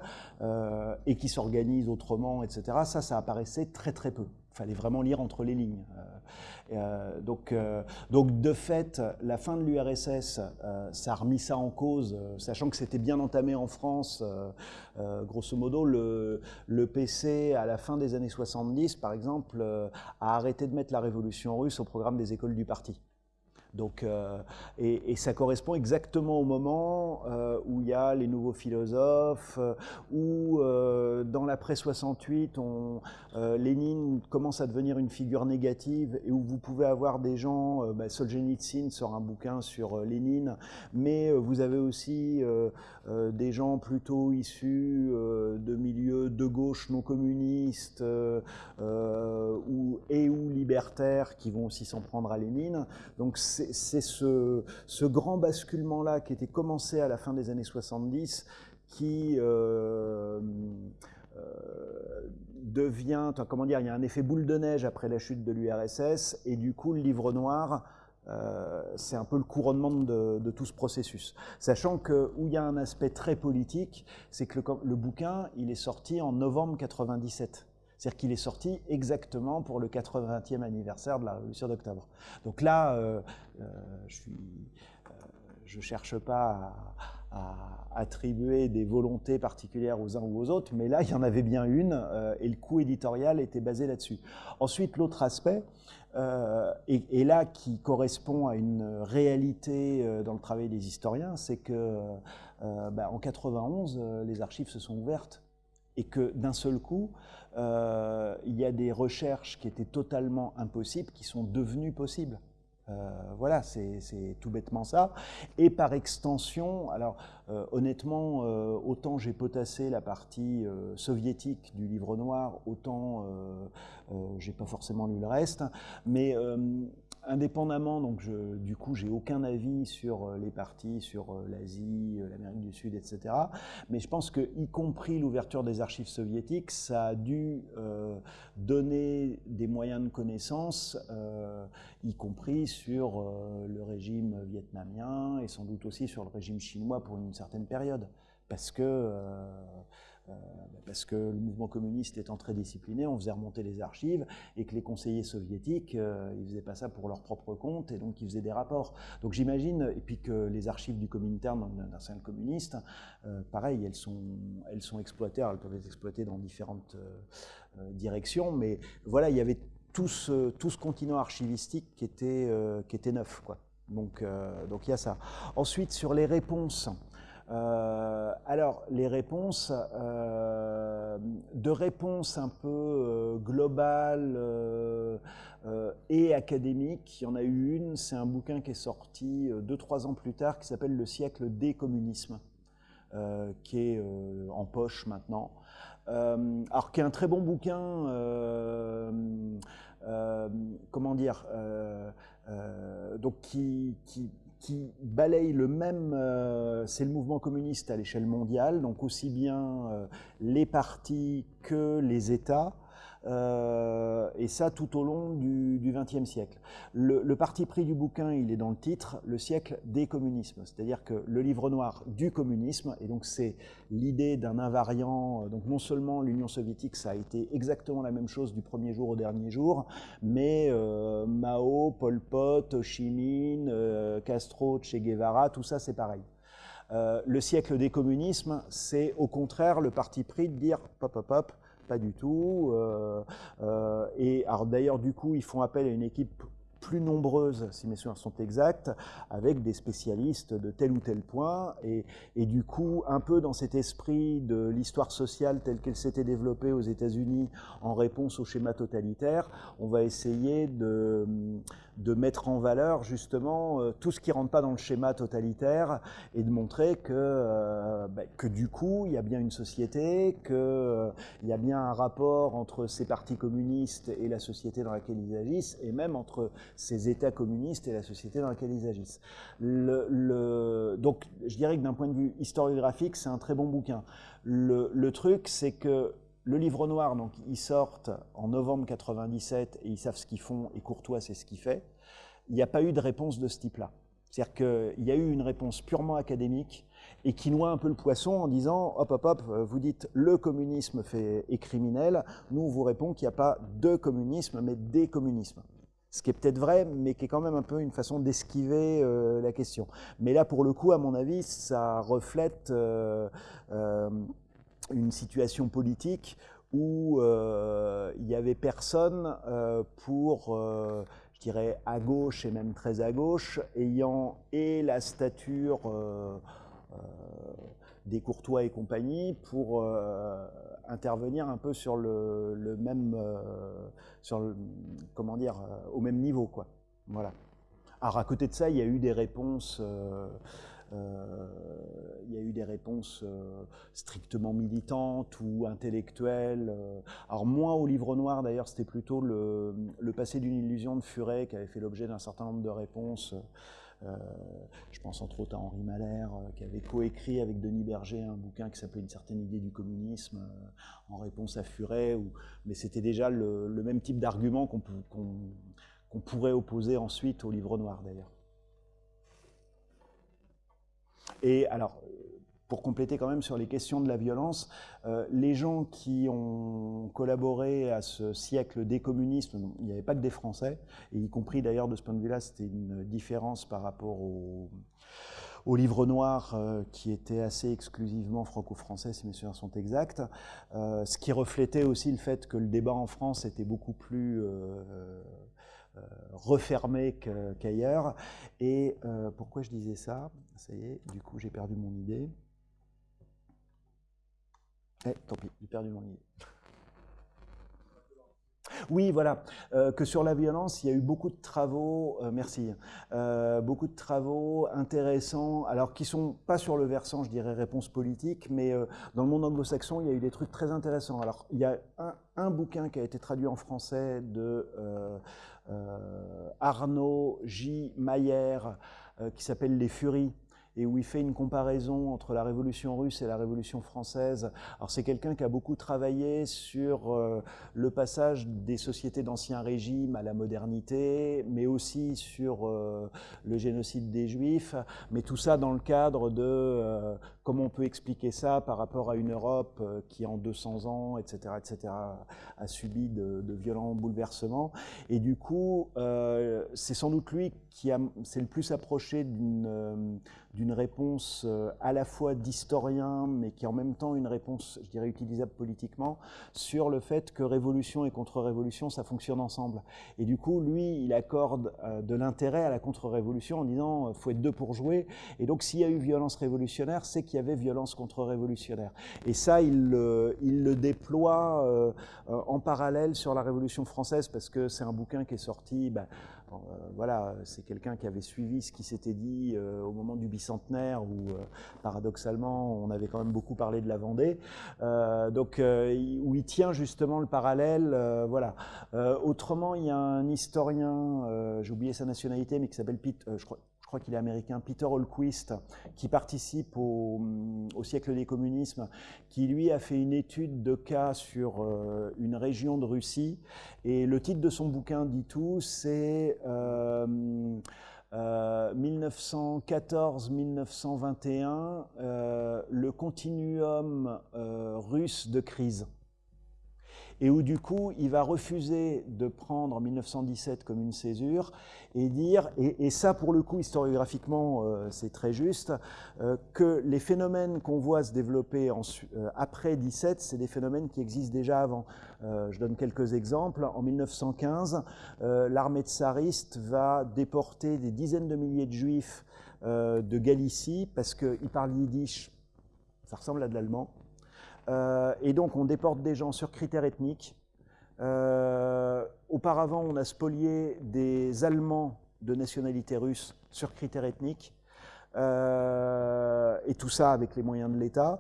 et qui s'organisent autrement, etc., ça, ça apparaissait très très peu. Fallait vraiment lire entre les lignes. Euh, donc, euh, donc, de fait, la fin de l'URSS, euh, ça a remis ça en cause, sachant que c'était bien entamé en France. grosso modo, le, le, PC, à la fin des années 70, par exemple, a arrêté de mettre la révolution russe au programme des écoles du parti. Donc, euh, et, ça correspond exactement au moment euh, où il y a les nouveaux philosophes, euh, où dans l'après 68, on, Lénine commence à devenir une figure négative et où vous pouvez avoir des gens, bah, Solzhenitsyn sort un bouquin sur Lénine, mais vous avez aussi des gens plutôt issus de milieux de gauche non communistes ou, et ou libertaires qui vont aussi s'en prendre à Lénine. Donc c'est ce, grand basculement-là qui était commencé à la fin des années 70 qui euh, euh, devient, comment dire, il y a un effet boule de neige après la chute de l'URSS, et du coup le livre noir, euh, c'est un peu le couronnement de, tout ce processus. Sachant que où il y a un aspect très politique, c'est que le, le, bouquin, il est sorti en novembre 97. C'est-à-dire qu'il est sorti exactement pour le 80e anniversaire de la Révolution d'octobre. Donc là, euh, euh, je ne euh, cherche pas à, attribuer des volontés particulières aux uns ou aux autres, mais là, il y en avait bien une, et le coût éditorial était basé là-dessus. Ensuite, l'autre aspect, et, là qui correspond à une réalité dans le travail des historiens, c'est que bah, en 91, les archives se sont ouvertes et que d'un seul coup, euh, il y a des recherches qui étaient totalement impossibles qui sont devenues possibles. Euh, voilà, c'est tout bêtement ça. Et par extension, alors euh, honnêtement, autant j'ai potassé la partie soviétique du livre noir, autant j'ai pas forcément lu le reste. Mais indépendamment, donc je, du coup, j'ai aucun avis sur euh, les partis, sur euh, l'Asie, euh, l'Amérique du Sud, etc. Mais je pense que, y compris l'ouverture des archives soviétiques, ça a dû donner des moyens de connaissance, y compris sur le régime vietnamien et sans doute aussi sur le régime chinois pour une certaine période, parce que parce que le mouvement communiste étant très discipliné, on faisait remonter les archives et que les conseillers soviétiques, euh, ils faisaient pas ça pour leur propre compte et donc ils faisaient des rapports. Donc j'imagine, et puis que les archives du Comintern d'un cercle communiste, euh, pareil, elles sont, elles sont exploitées, elles peuvent être exploitées dans différentes directions, mais voilà, il y avait tout ce, tout ce continent archivistique qui était, qui était neuf. Quoi. Donc, donc il y a ça. Ensuite, sur les réponses, euh, alors, les réponses, euh, de réponses un peu euh, globales et académiques, il y en a eu une, c'est un bouquin qui est sorti deux, trois ans plus tard, qui s'appelle Le siècle des communismes, qui est en poche maintenant. alors, qui est un très bon bouquin, comment dire, donc qui qui balaye le même, euh, c'est le mouvement communiste à l'échelle mondiale, donc aussi bien euh, les partis que les États, euh, et ça tout au long du XXe siècle. Le, parti pris du bouquin, il est dans le titre, le siècle des communismes, c'est-à-dire que le livre noir du communisme, et donc c'est l'idée d'un invariant, euh, donc non seulement l'Union soviétique, ça a été exactement la même chose du premier jour au dernier jour, mais euh, Mao, Pol Pot, Ho Chi Minh, Castro, Che Guevara, tout ça c'est pareil. le siècle des communismes, c'est au contraire le parti pris de dire, pop, pop, pop, pas du tout. Euh, euh, et alors d'ailleurs, du coup, ils font appel à une équipe plus nombreuses, si mes souvenirs sont exacts, avec des spécialistes de tel ou tel point. Et, et du coup, un peu dans cet esprit de l'histoire sociale telle qu'elle s'était développée aux États-Unis en réponse au schéma totalitaire, on va essayer de, de mettre en valeur justement euh, tout ce qui ne rentre pas dans le schéma totalitaire et de montrer que, euh, bah, que du coup, il y a bien une société, qu'il euh, y a bien un rapport entre ces partis communistes et la société dans laquelle ils agissent, et même entre ces États communistes et la société dans laquelle ils agissent. Le, donc, je dirais que d'un point de vue historiographique, c'est un très bon bouquin. Le truc, c'est que le livre noir, donc, ils sortent en novembre 97 et ils savent ce qu'ils font et Courtois c'est ce qu'il fait. Il n'y a pas eu de réponse de ce type-là. C'est-à-dire qu'il y a eu une réponse purement académique et qui noie un peu le poisson en disant hop hop hop, vous dites le communisme fait, est criminel. Nous on vous répond qu'il n'y a pas de communisme mais des communismes. Ce qui est peut-être vrai, mais qui est quand même un peu une façon d'esquiver euh, la question. Mais là, pour le coup, à mon avis, ça reflète euh, euh, une situation politique où euh, il n'y avait personne euh, pour, euh, je dirais, à gauche et même très à gauche, ayant et la stature des Courtois et compagnie pour intervenir un peu sur le, même, sur comment dire, au même niveau, quoi. Voilà. Alors à côté de ça, il y a eu des réponses il y a eu des réponses euh, strictement militantes ou intellectuelles. Euh. Alors moi, au livre noir, d'ailleurs, c'était plutôt le, passé d'une illusion de Furet qui avait fait l'objet d'un certain nombre de réponses. je pense entre autres à Henri Malher, qui avait coécrit avec Denis Berger un bouquin qui s'appelait Une certaine idée du communisme, en réponse à Furet. mais c'était déjà le, même type d'argument qu'on pourrait opposer ensuite au livre noir, d'ailleurs. Et alors, pour compléter quand même sur les questions de la violence, euh, les gens qui ont collaboré à ce siècle des communistes, il n'y avait pas que des Français, et y compris d'ailleurs de ce point de vue-là, c'était une différence par rapport au, livre noir euh, qui était assez exclusivement franco-français, si mes souvenirs sont exacts, euh, ce qui reflétait aussi le fait que le débat en France était beaucoup plus euh, refermé qu'ailleurs. Et euh, pourquoi je disais ça? Ça y est, du coup j'ai perdu mon idée. Eh, tant pis, j'ai perdu mon idée. Oui, voilà, euh, que sur la violence, il y a eu beaucoup de travaux, merci, beaucoup de travaux intéressants, alors qui sont pas sur le versant, je dirais, réponse politique, mais dans le monde anglo-saxon, il y a eu des trucs très intéressants. Alors, il y a un, bouquin qui a été traduit en français de Arnaud J. Mayer, euh, qui s'appelle Les Furies, et où il fait une comparaison entre la révolution russe et la révolution française. Alors c'est quelqu'un qui a beaucoup travaillé sur euh, le passage des sociétés d'ancien régime à la modernité, mais aussi sur euh, le génocide des juifs, mais tout ça dans le cadre de euh, comment on peut expliquer ça par rapport à une Europe qui en 200 ans, etc., etc., a subi de, de violents bouleversements. Et du coup, c'est sans doute lui qui s'est le plus approché d'une d'une réponse euh, à la fois d'historien, mais qui est en même temps une réponse, je dirais, utilisable politiquement, sur le fait que révolution et contre-révolution, ça fonctionne ensemble. Et du coup, lui, il accorde euh, de l'intérêt à la contre-révolution en disant, euh, faut être deux pour jouer. Et donc, s'il y a eu violence révolutionnaire, c'est qu'il y avait violence contre-révolutionnaire. Et ça, il, il le déploie en parallèle sur la Révolution française, parce que c'est un bouquin qui est sorti... Bah, euh, voilà, c'est quelqu'un qui avait suivi ce qui s'était dit euh, au moment du bicentenaire où, euh, paradoxalement, on avait quand même beaucoup parlé de la Vendée. donc, où il tient justement le parallèle. voilà. autrement, il y a un historien, j'ai oublié sa nationalité, mais qui s'appelle Pete, je crois, je crois qu'il est américain, Peter Holquist, qui participe au, siècle des communismes, qui lui a fait une étude de cas sur euh, une région de Russie. Et le titre de son bouquin dit tout, c'est 1914-1921, euh, euh, le continuum russe de crise. Et où du coup il va refuser de prendre 1917 comme une césure et dire, et, ça pour le coup historiographiquement euh, c'est très juste, euh, que les phénomènes qu'on voit se développer euh, après 17, c'est des phénomènes qui existent déjà avant. je donne quelques exemples. En 1915, l'armée tsariste va déporter des dizaines de milliers de juifs de Galicie parce qu'ils parlent yiddish, ça ressemble à de l'allemand. Et donc on déporte des gens sur critères ethniques. Euh, auparavant, on a spolié des Allemands de nationalité russe sur critères ethniques, euh, et tout ça avec les moyens de l'État.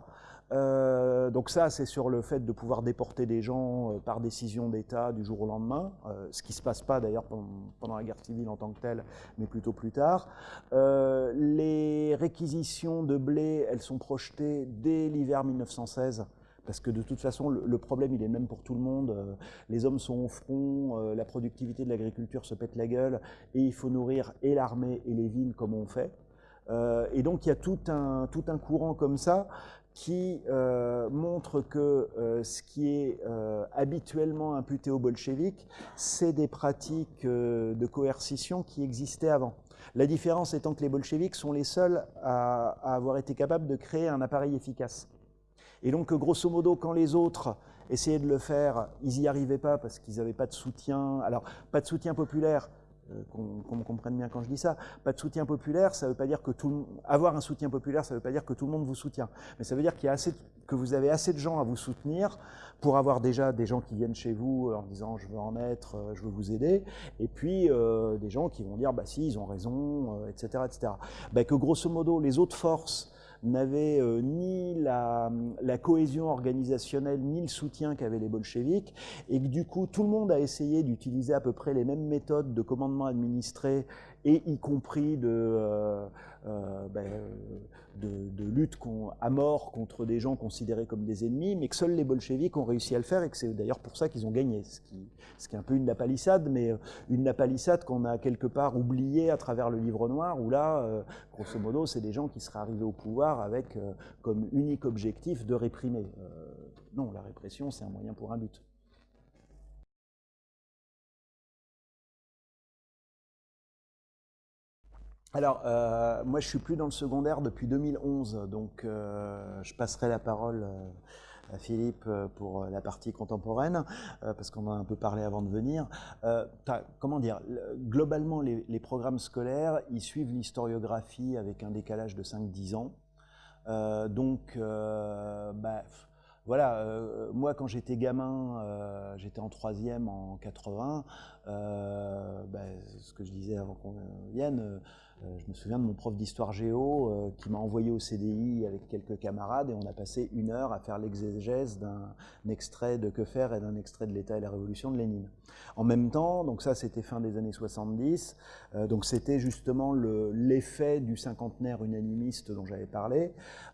Euh, donc ça, c'est sur le fait de pouvoir déporter des gens par décision d'État du jour au lendemain, ce qui ne se passe pas d'ailleurs pendant, la guerre civile en tant que telle, mais plutôt plus tard. les réquisitions de blé, elles sont projetées dès l'hiver 1916 parce que de toute façon, le, problème, il est même pour tout le monde. Euh, les hommes sont au front, euh, la productivité de l'agriculture se pète la gueule, et il faut nourrir et l'armée et les villes comme on fait. Euh, et donc, il y a tout un, tout un courant comme ça qui montre que ce qui est habituellement imputé aux bolcheviks, c'est des pratiques de coercition qui existaient avant. La différence étant que les bolcheviks sont les seuls à avoir été capables de créer un appareil efficace. Et donc, grosso modo, quand les autres essayaient de le faire, ils n'y arrivaient pas parce qu'ils n'avaient pas de soutien. Alors, pas de soutien populaire, euh, qu'on me comprenne bien quand je dis ça, pas de soutien populaire, ça veut pas dire que tout avoir un soutien populaire, ça veut pas dire que tout le monde vous soutient, mais ça veut dire qu'il y a assez que vous avez assez de gens à vous soutenir pour avoir déjà des gens qui viennent chez vous en disant je veux en être, euh, je veux vous aider, et puis euh, des gens qui vont dire bah si ils ont raison, etc., etc. Bah, que grosso modo les autres forces n'avaient euh, ni la, cohésion organisationnelle, ni le soutien qu'avaient les bolcheviks, et que du coup, tout le monde a essayé d'utiliser à peu près les mêmes méthodes de commandement administré, et y compris de, euh, euh, ben, de, lutte à mort contre des gens considérés comme des ennemis, mais que seuls les bolcheviks ont réussi à le faire et que c'est d'ailleurs pour ça qu'ils ont gagné, ce qui, est un peu une napalissade, mais euh, une napalissade qu'on a quelque part oubliée à travers le livre noir, où là, euh, grosso modo, c'est des gens qui seraient arrivés au pouvoir avec euh, comme unique objectif de réprimer. non, la répression, c'est un moyen pour un but. Alors, euh, moi, je suis plus dans le secondaire depuis 2011, donc euh, je passerai la parole euh, à Philippe pour la partie contemporaine, parce qu'on a un peu parlé avant de venir. comment dire Globalement, les, programmes scolaires, ils suivent l'historiographie avec un décalage de 5-10 ans. donc, bah, voilà, moi quand j'étais gamin, j'étais en troisième en 80, bah, ce que je disais avant qu'on vienne, je me souviens de mon prof d'histoire géo euh, qui m'a envoyé au CDI avec quelques camarades et on a passé une heure à faire l'exégèse d'un extrait de Que faire et d'un extrait de l'État et la Révolution de Lénine. En même temps, donc ça c'était fin des années 70, euh, donc c'était justement l'effet du cinquantenaire unanimiste dont j'avais parlé.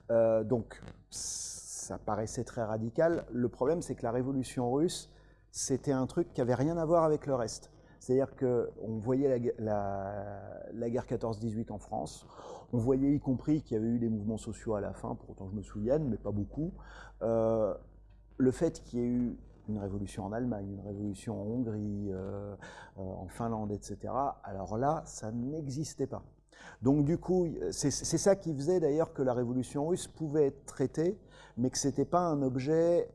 donc ça paraissait très radical. Le problème c'est que la révolution russe, c'était un truc qui avait rien à voir avec le reste. C'est-à-dire qu'on voyait la, guerre 14-18 en France, on voyait y compris qu'il y avait eu des mouvements sociaux à la fin, pour autant je me souvienne, mais pas beaucoup. Euh, le fait qu'il y ait eu une révolution en Allemagne, une révolution en Hongrie, euh, euh, en Finlande, etc., alors là, ça n'existait pas. Donc du coup, c'est ça qui faisait d'ailleurs que la révolution russe pouvait être traitée, mais que ce n'était pas un objet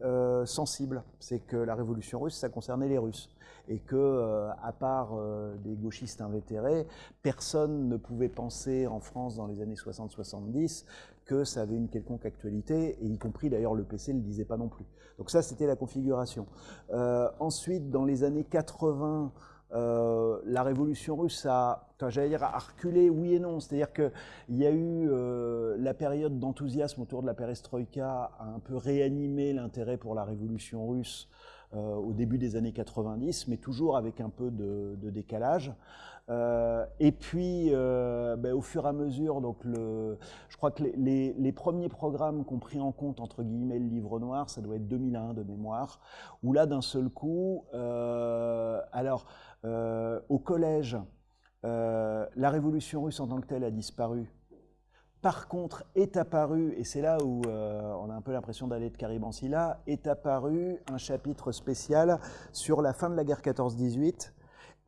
sensible. C'est que la révolution russe, ça concernait les Russes et que, euh, à part euh, des gauchistes invétérés, personne ne pouvait penser en France dans les années 60-70 que ça avait une quelconque actualité, et y compris d'ailleurs le PC ne le disait pas non plus. Donc ça, c'était la configuration. Euh, ensuite, dans les années 80, la révolution russe a, j'allais dire, a reculé, oui et non. C'est-à-dire qu'il y a eu la période d'enthousiasme autour de la perestroïka a un peu réanimé l'intérêt pour la révolution russe euh, au début des années 90, mais toujours avec un peu de, décalage. Euh, et puis, euh, ben, au fur et à mesure, donc le, je crois que les, premiers programmes qu'on pris en compte, entre guillemets, le livre noir, ça doit être 2001 de mémoire, où là, d'un seul coup, alors, au collège, la révolution russe en tant que telle a disparu. Par contre, est apparu, et c'est là où on a un peu l'impression d'aller de Caribancilla, est apparu un chapitre spécial sur la fin de la guerre 14-18,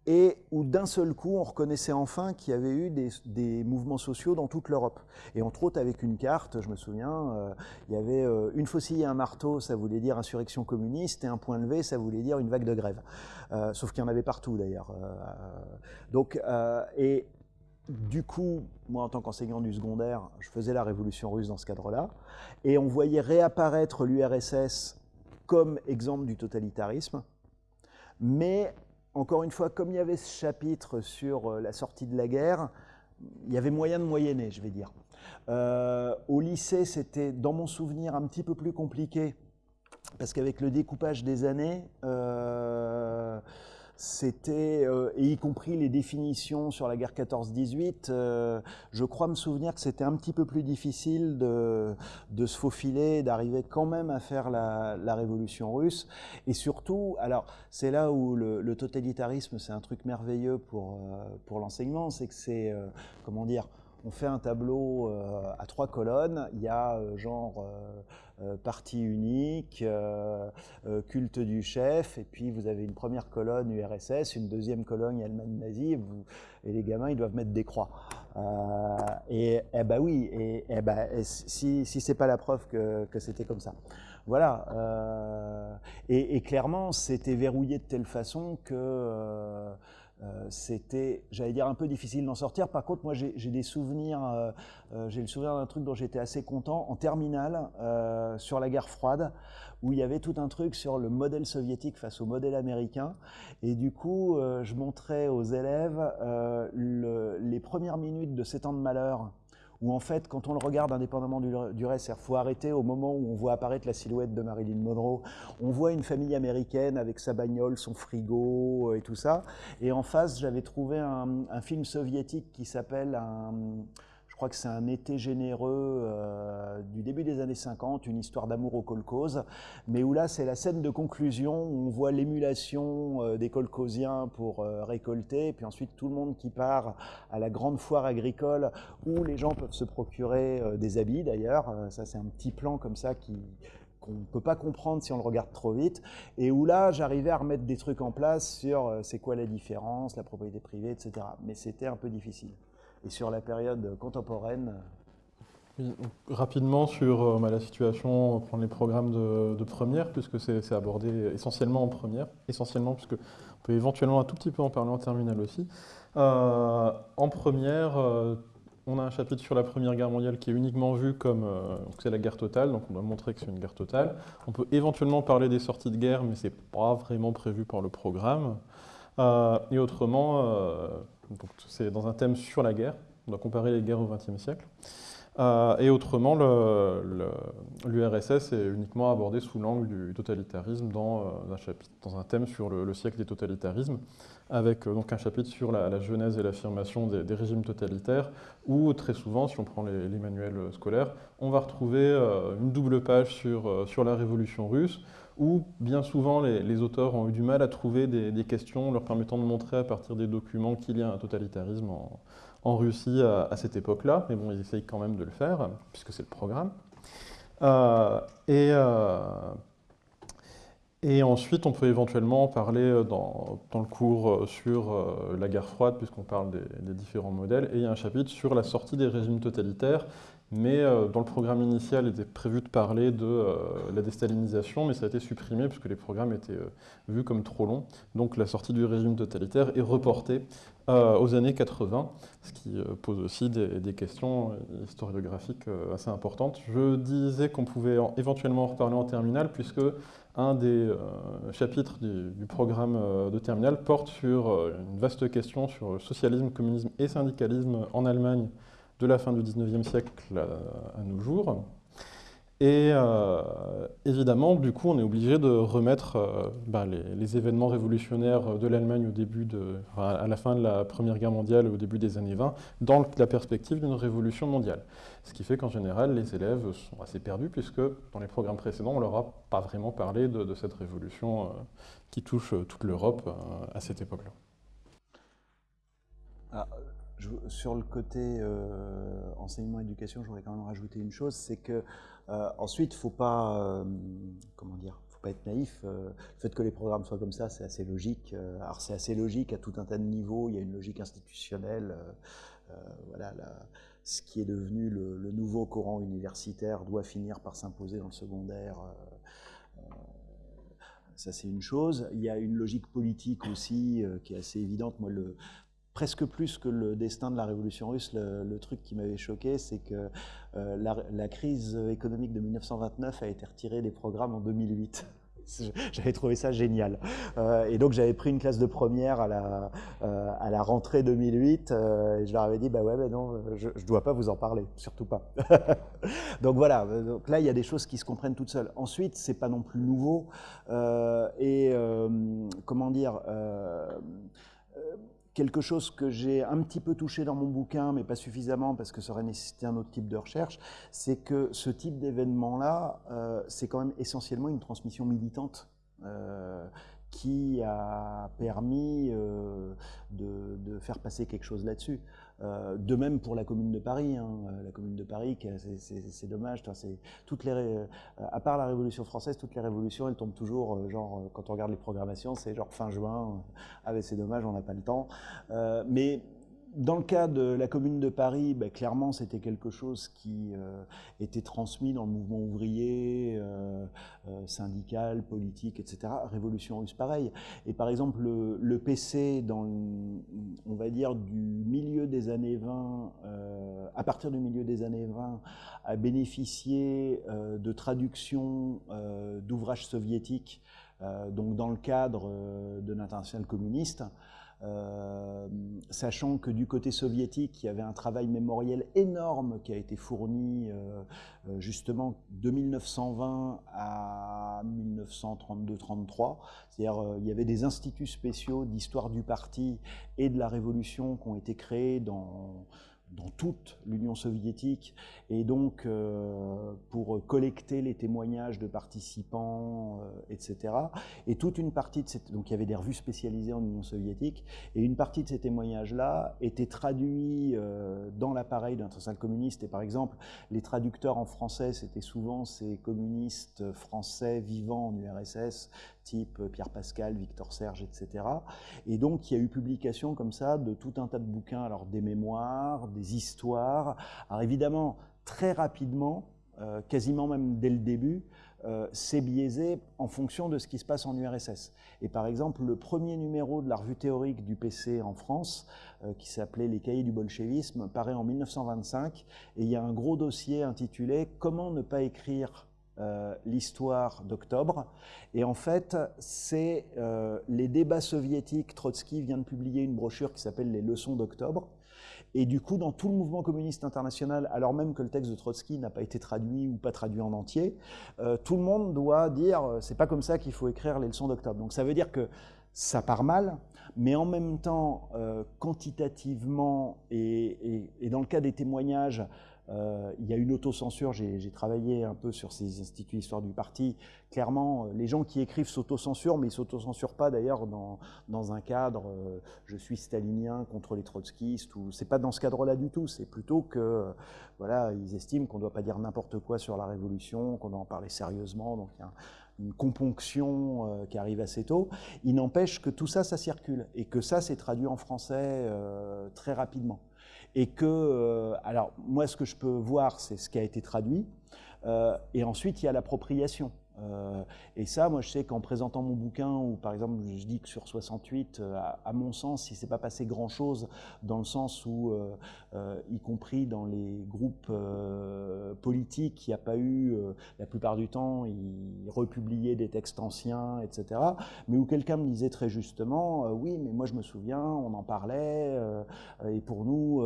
et où d'un seul coup, on reconnaissait enfin qu'il y avait eu des, mouvements sociaux dans toute l'Europe. Et entre autres, avec une carte, je me souviens, euh, il y avait euh, une faucille et un marteau, ça voulait dire insurrection communiste, et un point levé, ça voulait dire une vague de grève. Euh, sauf qu'il y en avait partout, d'ailleurs. donc, et du coup, moi, en tant qu'enseignant du secondaire, je faisais la révolution russe dans ce cadre-là, et on voyait réapparaître l'URSS comme exemple du totalitarisme, mais encore une fois, comme il y avait ce chapitre sur euh, la sortie de la guerre, il y avait moyen de moyenner, je vais dire. Euh, au lycée, c'était, dans mon souvenir, un petit peu plus compliqué, parce qu'avec le découpage des années, euh, c'était, euh, et y compris les définitions sur la guerre 14-18, euh, je crois me souvenir que c'était un petit peu plus difficile de, de se faufiler, d'arriver quand même à faire la, la, révolution russe. Et surtout, alors c'est là où le, totalitarisme, c'est un truc merveilleux pour, euh, pour l'enseignement, c'est que c'est, comment dire, on fait un tableau à trois colonnes, il y a genre parti unique, euh, euh, culte du chef, et puis vous avez une première colonne URSS, une deuxième colonne Allemagne nazie, et, les gamins ils doivent mettre des croix. et eh ben oui, et, eh ben, si, si c'est pas la preuve que, que c'était comme ça. Voilà. Et, clairement, c'était verrouillé de telle façon que euh, c'était, j'allais dire, un peu difficile d'en sortir. Par contre, moi, j'ai des souvenirs, euh, euh, j'ai le souvenir d'un truc dont j'étais assez content en terminale sur la guerre froide, où il y avait tout un truc sur le modèle soviétique face au modèle américain. Et du coup, je montrais aux élèves les premières minutes de Sept ans de malheur où en fait, quand on le regarde indépendamment du, reste, il faut arrêter au moment où on voit apparaître la silhouette de Marilyn Monroe, on voit une famille américaine avec sa bagnole, son frigo euh, et tout ça, et en face, j'avais trouvé un, un, film soviétique qui s'appelle je crois que c'est un été généreux euh, début des années 50, une histoire d'amour au kolkhoz, mais où là c'est la scène de conclusion où on voit l'émulation euh, des kolkhoziens pour euh, récolter, puis ensuite tout le monde qui part à la grande foire agricole où les gens peuvent se procurer des habits d'ailleurs, ça c'est un petit plan comme ça qui, qu'on ne peut pas comprendre si on le regarde trop vite, et où là, j'arrivais à remettre des trucs en place sur c'est quoi la différence, la propriété privée, etc. Mais c'était un peu difficile et sur la période contemporaine. Rapidement sur euh, bah, la situation, on les programmes de, première, puisque c'est abordé essentiellement en première, essentiellement puisque on peut éventuellement un tout petit peu en parler en terminale aussi. Euh, en première, euh, on a un chapitre sur la Première Guerre mondiale qui est uniquement vu comme c'est la guerre totale, donc on doit montrer que c'est une guerre totale. On peut éventuellement parler des sorties de guerre, mais c'est pas vraiment prévu par le programme. et autrement, c'est dans un thème sur la guerre, on doit comparer les guerres au XXe siècle. Euh, et autrement, l'URSS est uniquement abordé sous l'angle du totalitarisme dans, euh, un chapitre, dans un thème sur le, siècle des totalitarismes, avec euh, donc un chapitre sur la, genèse et l'affirmation des, régimes totalitaires, où très souvent, si on prend les, manuels scolaires, on va retrouver une double page sur, sur la révolution russe, où bien souvent les, auteurs ont eu du mal à trouver des, questions leur permettant de montrer à partir des documents qu'il y a un totalitarisme en, Russie à, cette époque-là, mais bon, ils essayent quand même de le faire, puisque c'est le programme. Euh, et, euh, et, ensuite, on peut éventuellement parler dans, le cours sur euh, la guerre froide, puisqu'on parle des, différents modèles, et il y a un chapitre sur la sortie des régimes totalitaires mais euh, dans le programme initial, il était prévu de parler de euh, la déstalinisation, mais ça a été supprimé puisque les programmes étaient euh, vus comme trop longs. Donc la sortie du régime totalitaire est reportée aux années 80, ce qui pose aussi des, questions historiographiques assez importantes. Je disais qu'on pouvait éventuellement en reparler en terminale, puisque un des chapitres du, du, programme de terminale porte sur une vaste question sur le socialisme, communisme et syndicalisme en Allemagne de la fin du 19e siècle à, nos jours. Et euh, évidemment, du coup, on est obligé de remettre euh, bah, les, événements révolutionnaires de l'Allemagne au début à la fin de la Première Guerre mondiale, au début des années 20, dans la perspective d'une révolution mondiale. Ce qui fait qu'en général, les élèves sont assez perdus, puisque dans les programmes précédents, on ne leur a pas vraiment parlé de, cette révolution euh, qui touche toute l'Europe à cette époque-là. Ah, sur le côté enseignement-éducation, j'aurais quand même rajouté une chose, c'est que ensuite, faut pas, comment dire, faut pas être naïf. le fait que les programmes soient comme ça, c'est assez logique. alors c'est assez logique à tout un tas de niveaux. Il y a une logique institutionnelle. voilà, ce qui est devenu le, nouveau courant universitaire doit finir par s'imposer dans le secondaire. Euh, euh, ça, c'est une chose. Il y a une logique politique aussi euh, qui est assez évidente. Moi, presque plus que le destin de la révolution russe, le, truc qui m'avait choqué, c'est que la, la, crise économique de 1929 a été retirée des programmes en 2008. [laughs] J'avais trouvé ça génial. Euh, et donc j'avais pris une classe de première à la, euh, à la rentrée 2008 euh, et je leur avais dit bah ouais mais non je ne dois pas vous en parler, surtout pas. [laughs] donc voilà, donc là il y a des choses qui se comprennent toutes seules. Ensuite c'est pas non plus nouveau et comment dire quelque chose que j'ai un petit peu touché dans mon bouquin, mais pas suffisamment parce que ça aurait nécessité un autre type de recherche, c'est que ce type d'événement-là, euh, c'est quand même essentiellement une transmission militante. Euh, qui a permis euh, de, faire passer quelque chose là-dessus. Euh, de même pour la Commune de Paris. Hein. Euh, la Commune de Paris, c'est dommage. Toutes les, à part la Révolution française, toutes les révolutions, elles tombent toujours, genre, quand on regarde les programmations, c'est genre fin juin. Ah c'est dommage, on n'a pas le temps. mais dans le cas de la Commune de Paris, ben, clairement, c'était quelque chose qui euh, était transmis dans le mouvement ouvrier, euh, euh, syndical, politique, etc. Révolution russe, pareil. Et par exemple, le, PC, on va dire, du milieu des années 20, à partir du milieu des années 20, a bénéficié de traductions d'ouvrages soviétiques, donc dans le cadre de l'international communiste. Euh, sachant que du côté soviétique, il y avait un travail mémoriel énorme qui a été fourni euh, euh, justement de 1920 à 1932-33. C'est-à-dire il y avait des instituts spéciaux d'histoire du parti et de la révolution qui ont été créés dans dans toute l'Union soviétique, et donc euh, pour collecter les témoignages de participants, euh, etc. Et toute une partie de cette... Donc il y avait des revues spécialisées en Union soviétique, et une partie de ces témoignages-là étaient traduits euh, dans l'appareil d'un l'international communiste, et par exemple, les traducteurs en français, c'était souvent ces communistes français vivant en URSS, type Pierre Pascal, Victor Serge, etc. Et donc il y a eu publication comme ça de tout un tas de bouquins, alors des mémoires, des histoires. Alors évidemment, très rapidement, euh, quasiment même dès le début, euh, c'est biaisé en fonction de ce qui se passe en URSS. Et par exemple, le premier numéro de la revue théorique du PC en France, euh, qui s'appelait Les cahiers du bolchevisme, paraît en 1925, et il y a un gros dossier intitulé « Comment ne pas écrire l'histoire d'octobre. Et en fait, c'est les débats soviétiques. Trotsky vient de publier une brochure qui s'appelle Les leçons d'octobre. Et du coup, dans tout le mouvement communiste international, alors même que le texte de Trotsky n'a pas été traduit ou pas traduit en entier, euh, tout le monde doit dire euh, c'est pas comme ça qu'il faut écrire les leçons d'octobre. Donc ça veut dire que ça part mal, mais en même temps, euh, quantitativement et, et, dans le cas des témoignages, euh, il y a une autocensure, j'ai travaillé un peu sur ces instituts histoire du parti. Clairement, euh, les gens qui écrivent s'autocensurent, mais ils ne s'autocensurent pas d'ailleurs dans, un cadre euh, je suis stalinien contre les trotskistes », ou c'est pas dans ce cadre-là du tout, c'est plutôt que voilà, ils estiment qu'on ne doit pas dire n'importe quoi sur la Révolution, qu'on doit en parler sérieusement, donc il y a une componction qui arrive assez tôt. Il n'empêche que tout ça, ça circule, et que ça, c'est traduit en français très rapidement et que, euh, alors moi ce que je peux voir c'est ce qui a été traduit, euh, et ensuite il y a l'appropriation. Euh, et ça, moi, je sais qu'en présentant mon bouquin, ou par exemple, je dis que sur 68, euh, à, mon sens, il ne s'est pas passé grand-chose, dans le sens où, euh, y compris dans les groupes politiques, il n'y a pas eu, la plupart du temps, ils republiaient des textes anciens, etc. Mais où quelqu'un me disait très justement, oui, mais moi je me souviens, on en parlait, et pour nous,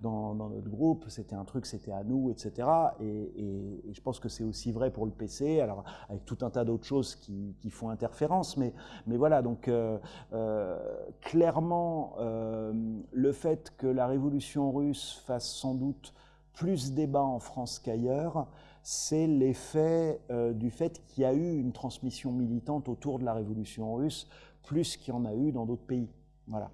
dans, notre groupe, c'était un truc, c'était à nous, etc. Et, et je pense que c'est aussi vrai pour le PC. Alors, avec tout un tas d'autres choses qui, font interférence. Mais, voilà, donc euh, euh, clairement, euh, le fait que la révolution russe fasse sans doute plus débat en France qu'ailleurs, c'est l'effet du fait qu'il y a eu une transmission militante autour de la révolution russe, plus qu'il y en a eu dans d'autres pays. Voilà.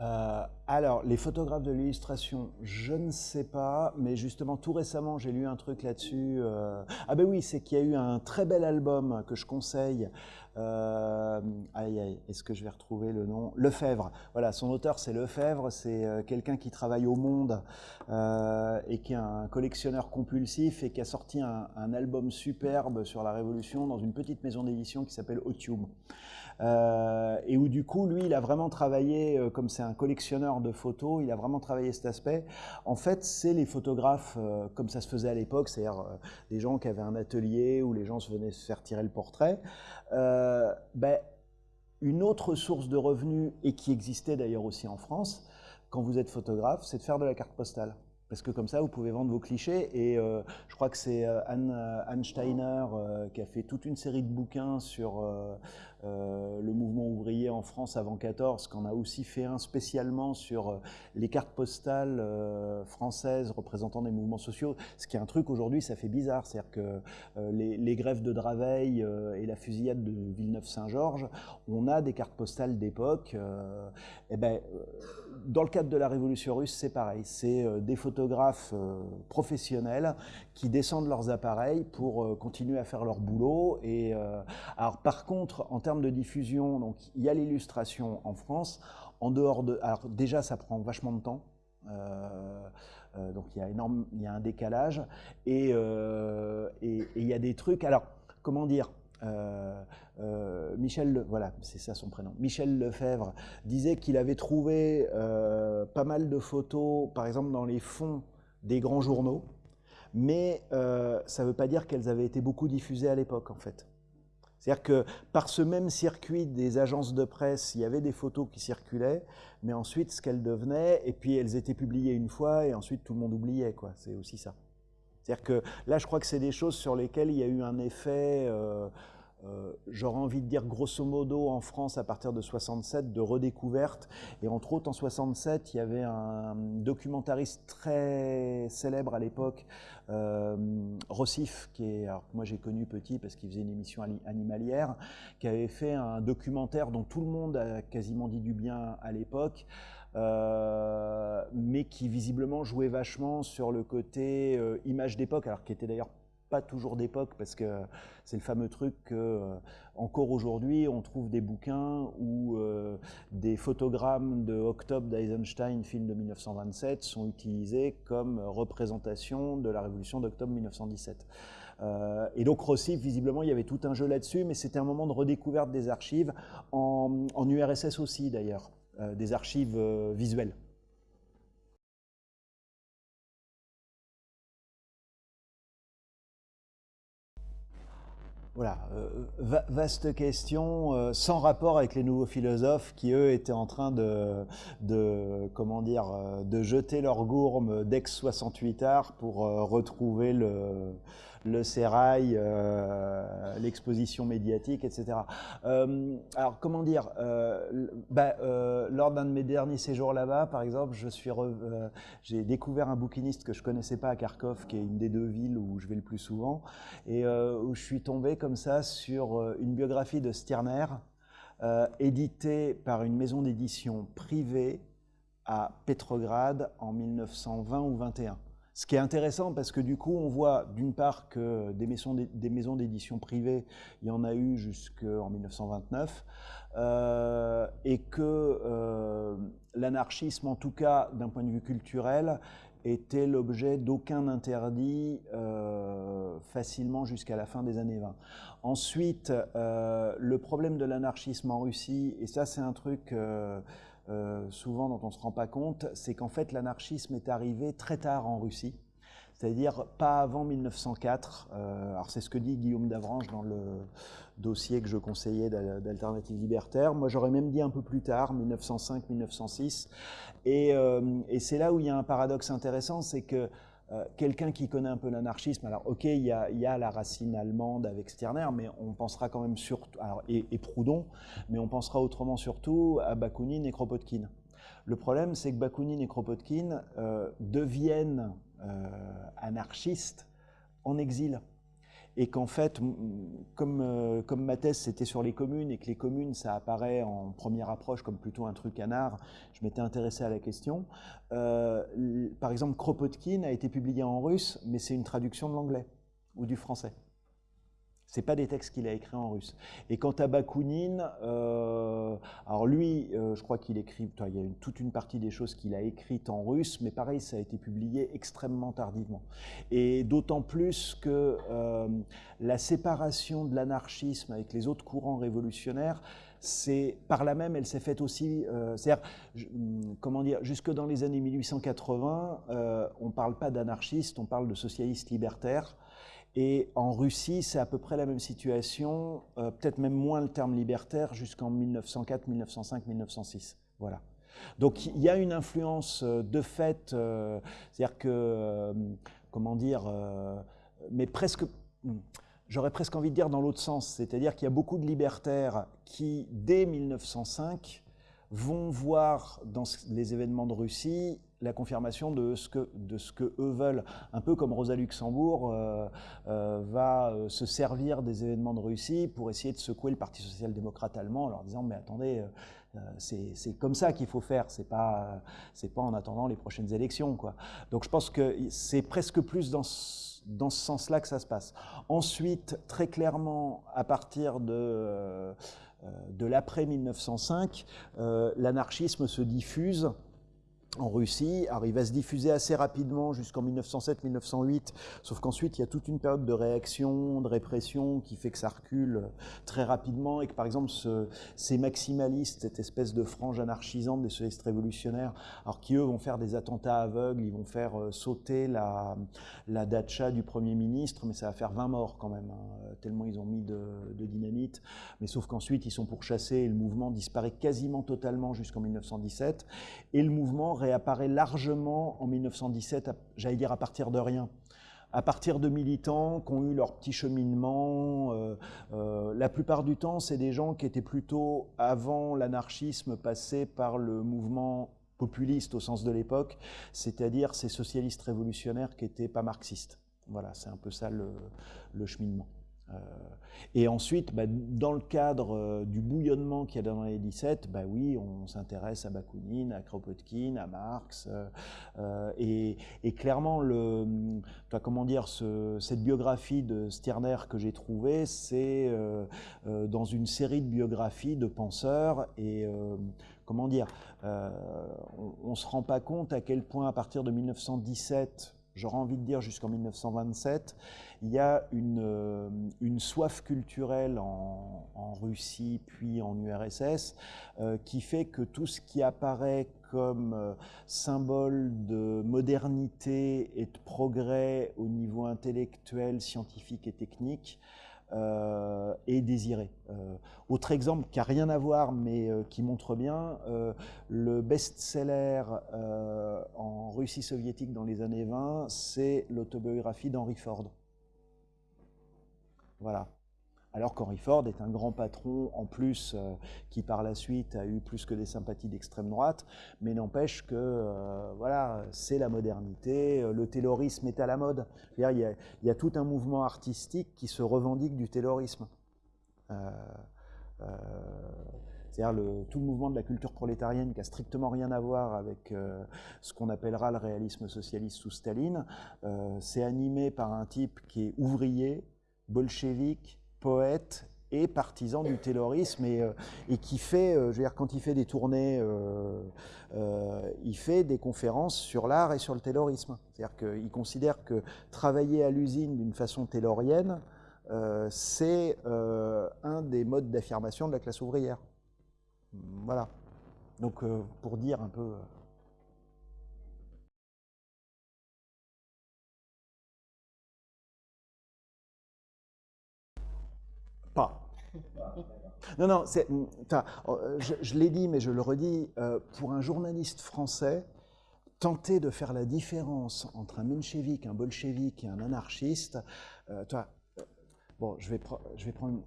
Euh, alors, les photographes de l'illustration, je ne sais pas, mais justement, tout récemment, j'ai lu un truc là-dessus. Euh, ah ben oui, c'est qu'il y a eu un très bel album que je conseille. Euh... Aïe, aïe, est-ce que je vais retrouver le nom? Lefebvre. Voilà, son auteur, c'est Lefebvre. C'est quelqu'un qui travaille au Monde et qui est un collectionneur compulsif et qui a sorti un album superbe sur la Révolution dans une petite maison d'édition qui s'appelle Otium. Euh, et où du coup, lui, il a vraiment travaillé, euh, comme c'est un collectionneur de photos, il a vraiment travaillé cet aspect. En fait, c'est les photographes, euh, comme ça se faisait à l'époque, c'est-à-dire des gens qui avaient un atelier où les gens se venaient se faire tirer le portrait. Ben, une autre source de revenus, et qui existait d'ailleurs aussi en France, quand vous êtes photographe, c'est de faire de la carte postale parce que comme ça, vous pouvez vendre vos clichés. Et je crois que c'est Anne, Steiner qui a fait toute une série de bouquins sur le mouvement ouvrier en France avant 14, qu'on a aussi fait un spécialement sur les cartes postales françaises représentant des mouvements sociaux. Ce qui est un truc aujourd'hui, ça fait bizarre. C'est-à-dire que les, les, grèves de Draveil et la fusillade de Villeneuve-Saint-Georges, on a des cartes postales d'époque. et ben, dans le cadre de la Révolution russe, c'est pareil. C'est des photographes euh, professionnels qui descendent leurs appareils pour euh, continuer à faire leur boulot. Et, euh, alors, par contre, en termes de diffusion, donc, il y a l'illustration en France. En dehors de, alors déjà, ça prend vachement de temps. donc il y a énorme, il y a un décalage et, et, il y a des trucs. Alors comment dire Michel, voilà, c'est ça son prénom. Michel Lefebvre disait qu'il avait trouvé pas mal de photos, par exemple dans les fonds des grands journaux, mais ça ne veut pas dire qu'elles avaient été beaucoup diffusées à l'époque en fait. C'est-à-dire que par ce même circuit des agences de presse, il y avait des photos qui circulaient, mais ensuite ce qu'elles devenaient, et puis elles étaient publiées une fois, et ensuite tout le monde oubliait, quoi. C'est aussi ça. C'est-à-dire que là, je crois que c'est des choses sur lesquelles il y a eu un effet euh, j'aurais envie de dire grosso modo en France à partir de 67 de redécouverte. Et entre autres en 67, il y avait un documentariste très célèbre à l'époque, euh, Rossif, qui est, alors moi j'ai connu petit parce qu'il faisait une émission animalière, qui avait fait un documentaire dont tout le monde a quasiment dit du bien à l'époque. Euh, mais qui visiblement jouait vachement sur le côté image d'époque, alors qui était d'ailleurs pas toujours d'époque parce que c'est le fameux truc que euh, encore aujourd'hui on trouve des bouquins où euh, des photogrammes de Octobre d'Eisenstein, film de 1927, sont utilisés comme représentation de la révolution d'octobre 1917. Euh, et donc Rossi, visiblement, il y avait tout un jeu là-dessus, mais c'était un moment de redécouverte des archives, en URSS aussi d'ailleurs, des archives visuelles. Voilà, euh, vaste question, euh, sans rapport avec les nouveaux philosophes qui, eux, étaient en train de, comment dire, euh, de jeter leur gourme d'ex-68 art pour retrouver le, le sérail, euh, l'exposition médiatique, etc. Euh, alors, comment dire euh, bah, Lors d'un de mes derniers séjours là-bas, par exemple, j'ai découvert un bouquiniste que je connaissais pas à Kharkov, qui est une des deux villes où je vais le plus souvent, et où je suis tombé comme ça sur une biographie de Stirner, éditée par une maison d'édition privée à Petrograd en 1920 ou 21. Ce qui est intéressant parce que du coup, on voit d'une part que des maisons d'édition privées, il y en a eu jusqu'en 1929, euh, et que euh, l'anarchisme, en tout cas d'un point de vue culturel, était l'objet d'aucun interdit euh, facilement jusqu'à la fin des années 20. Ensuite, le problème de l'anarchisme en Russie, et ça c'est un truc euh, souvent dont on ne se rend pas compte, c'est qu'en fait l'anarchisme est arrivé très tard en Russie, c'est-à-dire pas avant 1904. Euh, alors c'est ce que dit Guillaume Davranche dans le dossier que je conseillais d'Alternative Libertaire. Moi j'aurais même dit un peu plus tard, 1905-1906. Et, euh, et c'est là où il y a un paradoxe intéressant, c'est que euh, quelqu'un qui connaît un peu l'anarchisme, alors ok, il y, a, la racine allemande avec Stirner, mais on pensera quand même surtout, et, Proudhon, mais on pensera autrement surtout à Bakounine et Kropotkin. Le problème, c'est que Bakounine et Kropotkin euh, deviennent euh, anarchistes en exil. Et qu'en fait, comme, euh, comme ma thèse c'était sur les communes et que les communes ça apparaît en première approche comme plutôt un truc anard, je m'étais intéressé à la question. Euh, par exemple, Kropotkin a été publié en russe, mais c'est une traduction de l'anglais ou du français. C'est pas des textes qu'il a écrits en russe. Et quant à Bakounine, euh, alors lui, euh, je crois qu'il écrit, il y a toute une partie des choses qu'il a écrites en russe, mais pareil, ça a été publié extrêmement tardivement. Et d'autant plus que euh, la séparation de l'anarchisme avec les autres courants révolutionnaires, c'est par là même, elle s'est faite aussi, c'est-à-dire, comment dire, jusque dans les années 1880, on ne parle pas d'anarchistes, on parle de socialistes libertaires. Et en Russie, c'est à peu près la même situation, euh, peut-être même moins le terme libertaire, jusqu'en 1904, 1905, 1906. Voilà. Donc il y a une influence euh, de fait, euh, c'est-à-dire que, comment dire, mais presque, hmm, j'aurais presque envie de dire dans l'autre sens, c'est-à-dire qu'il y a beaucoup de libertaires qui, dès 1905, vont voir dans les événements de Russie la confirmation de ce, que, de ce que eux veulent. Un peu comme Rosa Luxembourg euh, euh, va euh, se servir des événements de Russie pour essayer de secouer le Parti social-démocrate allemand en leur disant mais attendez, c'est comme ça qu'il faut faire, c'est pas, pas en attendant les prochaines élections. Quoi. Donc je pense que c'est presque plus dans dans ce sens-là que ça se passe. Ensuite, très clairement, à partir de, de l'après 1905, l'anarchisme se diffuse en Russie, arrive à se diffuser assez rapidement jusqu'en 1907-1908, sauf qu'ensuite il y a toute une période de réaction, de répression qui fait que ça recule très rapidement et que par exemple ces maximalistes, cette espèce de frange anarchisante des socialistes révolutionnaires, alors qui eux vont faire des attentats aveugles, ils vont faire euh, sauter la, la dacha du Premier ministre, mais ça va faire 20 morts quand même, hein, tellement ils ont mis de, de dynamite, mais sauf qu'ensuite ils sont pourchassés et le mouvement disparaît quasiment totalement jusqu'en 1917, et le mouvement réapparaît largement en 1917, j'allais dire à partir de rien à partir de militants qui ont eu leur petit cheminement. Euh, euh, la plupart du temps, c'est des gens qui étaient plutôt, avant l'anarchisme, passés par le mouvement populiste au sens de l'époque, c'est-à-dire ces socialistes révolutionnaires qui n'étaient pas marxistes. Voilà, c'est un peu ça le cheminement. Euh, et ensuite, bah, dans le cadre euh, du bouillonnement qu'il y a dans les 17, bah oui, on s'intéresse à Bakounine, à Kropotkin, à Marx, euh, et, clairement, le, comment dire, cette biographie de Stirner que j'ai trouvée, c'est dans une série de biographies de penseurs, et comment dire, on ne se rend pas compte à quel point à partir de 1917, j'aurais envie de dire jusqu'en 1927, il y a une, euh, une soif culturelle en, Russie puis en URSS euh, qui fait que tout ce qui apparaît comme euh, symbole de modernité et de progrès au niveau intellectuel, scientifique et technique est désiré. autre exemple qui n'a rien à voir mais qui montre bien, le best-seller en Russie soviétique dans les années 20, c'est l'autobiographie d'Henry Ford. Voilà. Alors qu'Henry Ford est un grand patron, en plus, euh, qui par la suite a eu plus que des sympathies d'extrême droite, mais n'empêche que, euh, voilà, c'est la modernité, euh, le taylorisme est à la mode. Il y, a, tout un mouvement artistique qui se revendique du taylorisme. c'est-à-dire tout le mouvement de la culture prolétarienne qui a strictement rien à voir avec ce qu'on appellera le réalisme socialiste sous Staline, c'est animé par un type qui est ouvrier, bolchevique, poète et partisan du taylorisme et, euh, qui fait, euh, je veux dire, quand il fait des tournées, euh, il fait des conférences sur l'art et sur le taylorisme. C'est-à-dire qu'il considère que travailler à l'usine d'une façon taylorienne, c'est un des modes d'affirmation de la classe ouvrière. Voilà. Donc, pour dire un peu... Pas. Non, non, euh, je, l'ai dit, mais je le redis, euh, pour un journaliste français, tenter de faire la différence entre un menchevique, un bolchevique et un anarchiste, euh, toi, bon, je vais, prendre...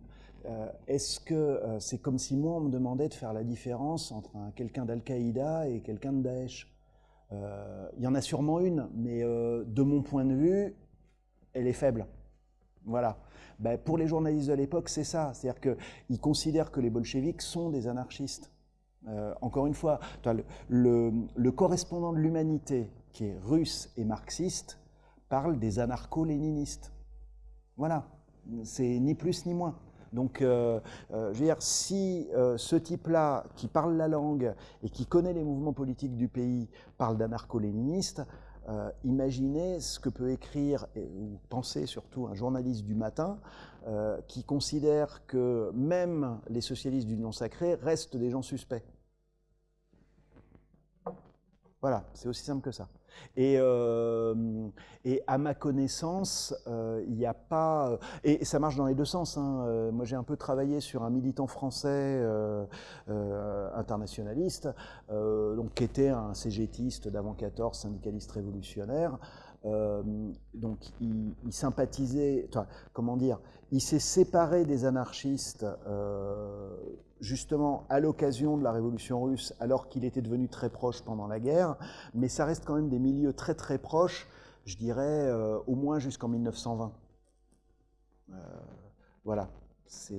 Est-ce que c'est comme si moi, on me demandait de faire la différence entre quelqu'un d'Al-Qaïda et quelqu'un de Daesh? Il y en a sûrement une, mais de mon point de vue, elle est faible. Voilà. Ben, pour les journalistes de l'époque, c'est ça. C'est-à-dire qu'ils considèrent que les bolcheviks sont des anarchistes. Euh, encore une fois, le, correspondant de l'humanité, qui est russe et marxiste, parle des anarcho-léninistes. Voilà, c'est ni plus ni moins. Donc, euh, euh, je veux dire, si ce type-là, qui parle la langue et qui connaît les mouvements politiques du pays, parle d'anarcho-léniniste, imaginez ce que peut écrire, ou penser surtout, un journaliste du matin qui considère que même les socialistes d'Union sacrée restent des gens suspects. Voilà, c'est aussi simple que ça. Et, euh, et à ma connaissance, euh, il n'y a pas... Et ça marche dans les deux sens. Hein. Euh, moi, j'ai un peu travaillé sur un militant français internationaliste, donc, qui était un cégétiste d'avant 14, syndicaliste révolutionnaire. Donc, il, sympathisait... Comment dire Il s'est séparé des anarchistes justement à l'occasion de la révolution russe, alors qu'il était devenu très proche pendant la guerre, mais ça reste quand même des milieux très très proches, je dirais euh, au moins jusqu'en 1920. Euh, voilà, c'est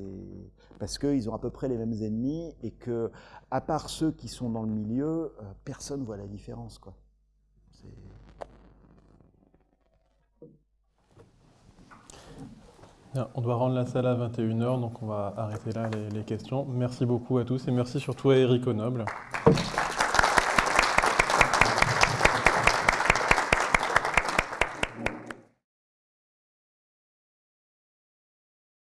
parce qu'ils ont à peu près les mêmes ennemis et que, à part ceux qui sont dans le milieu, euh, personne voit la différence, quoi. On doit rendre la salle à 21h, donc on va arrêter là les, questions. Merci beaucoup à tous et merci surtout à Eric Noble.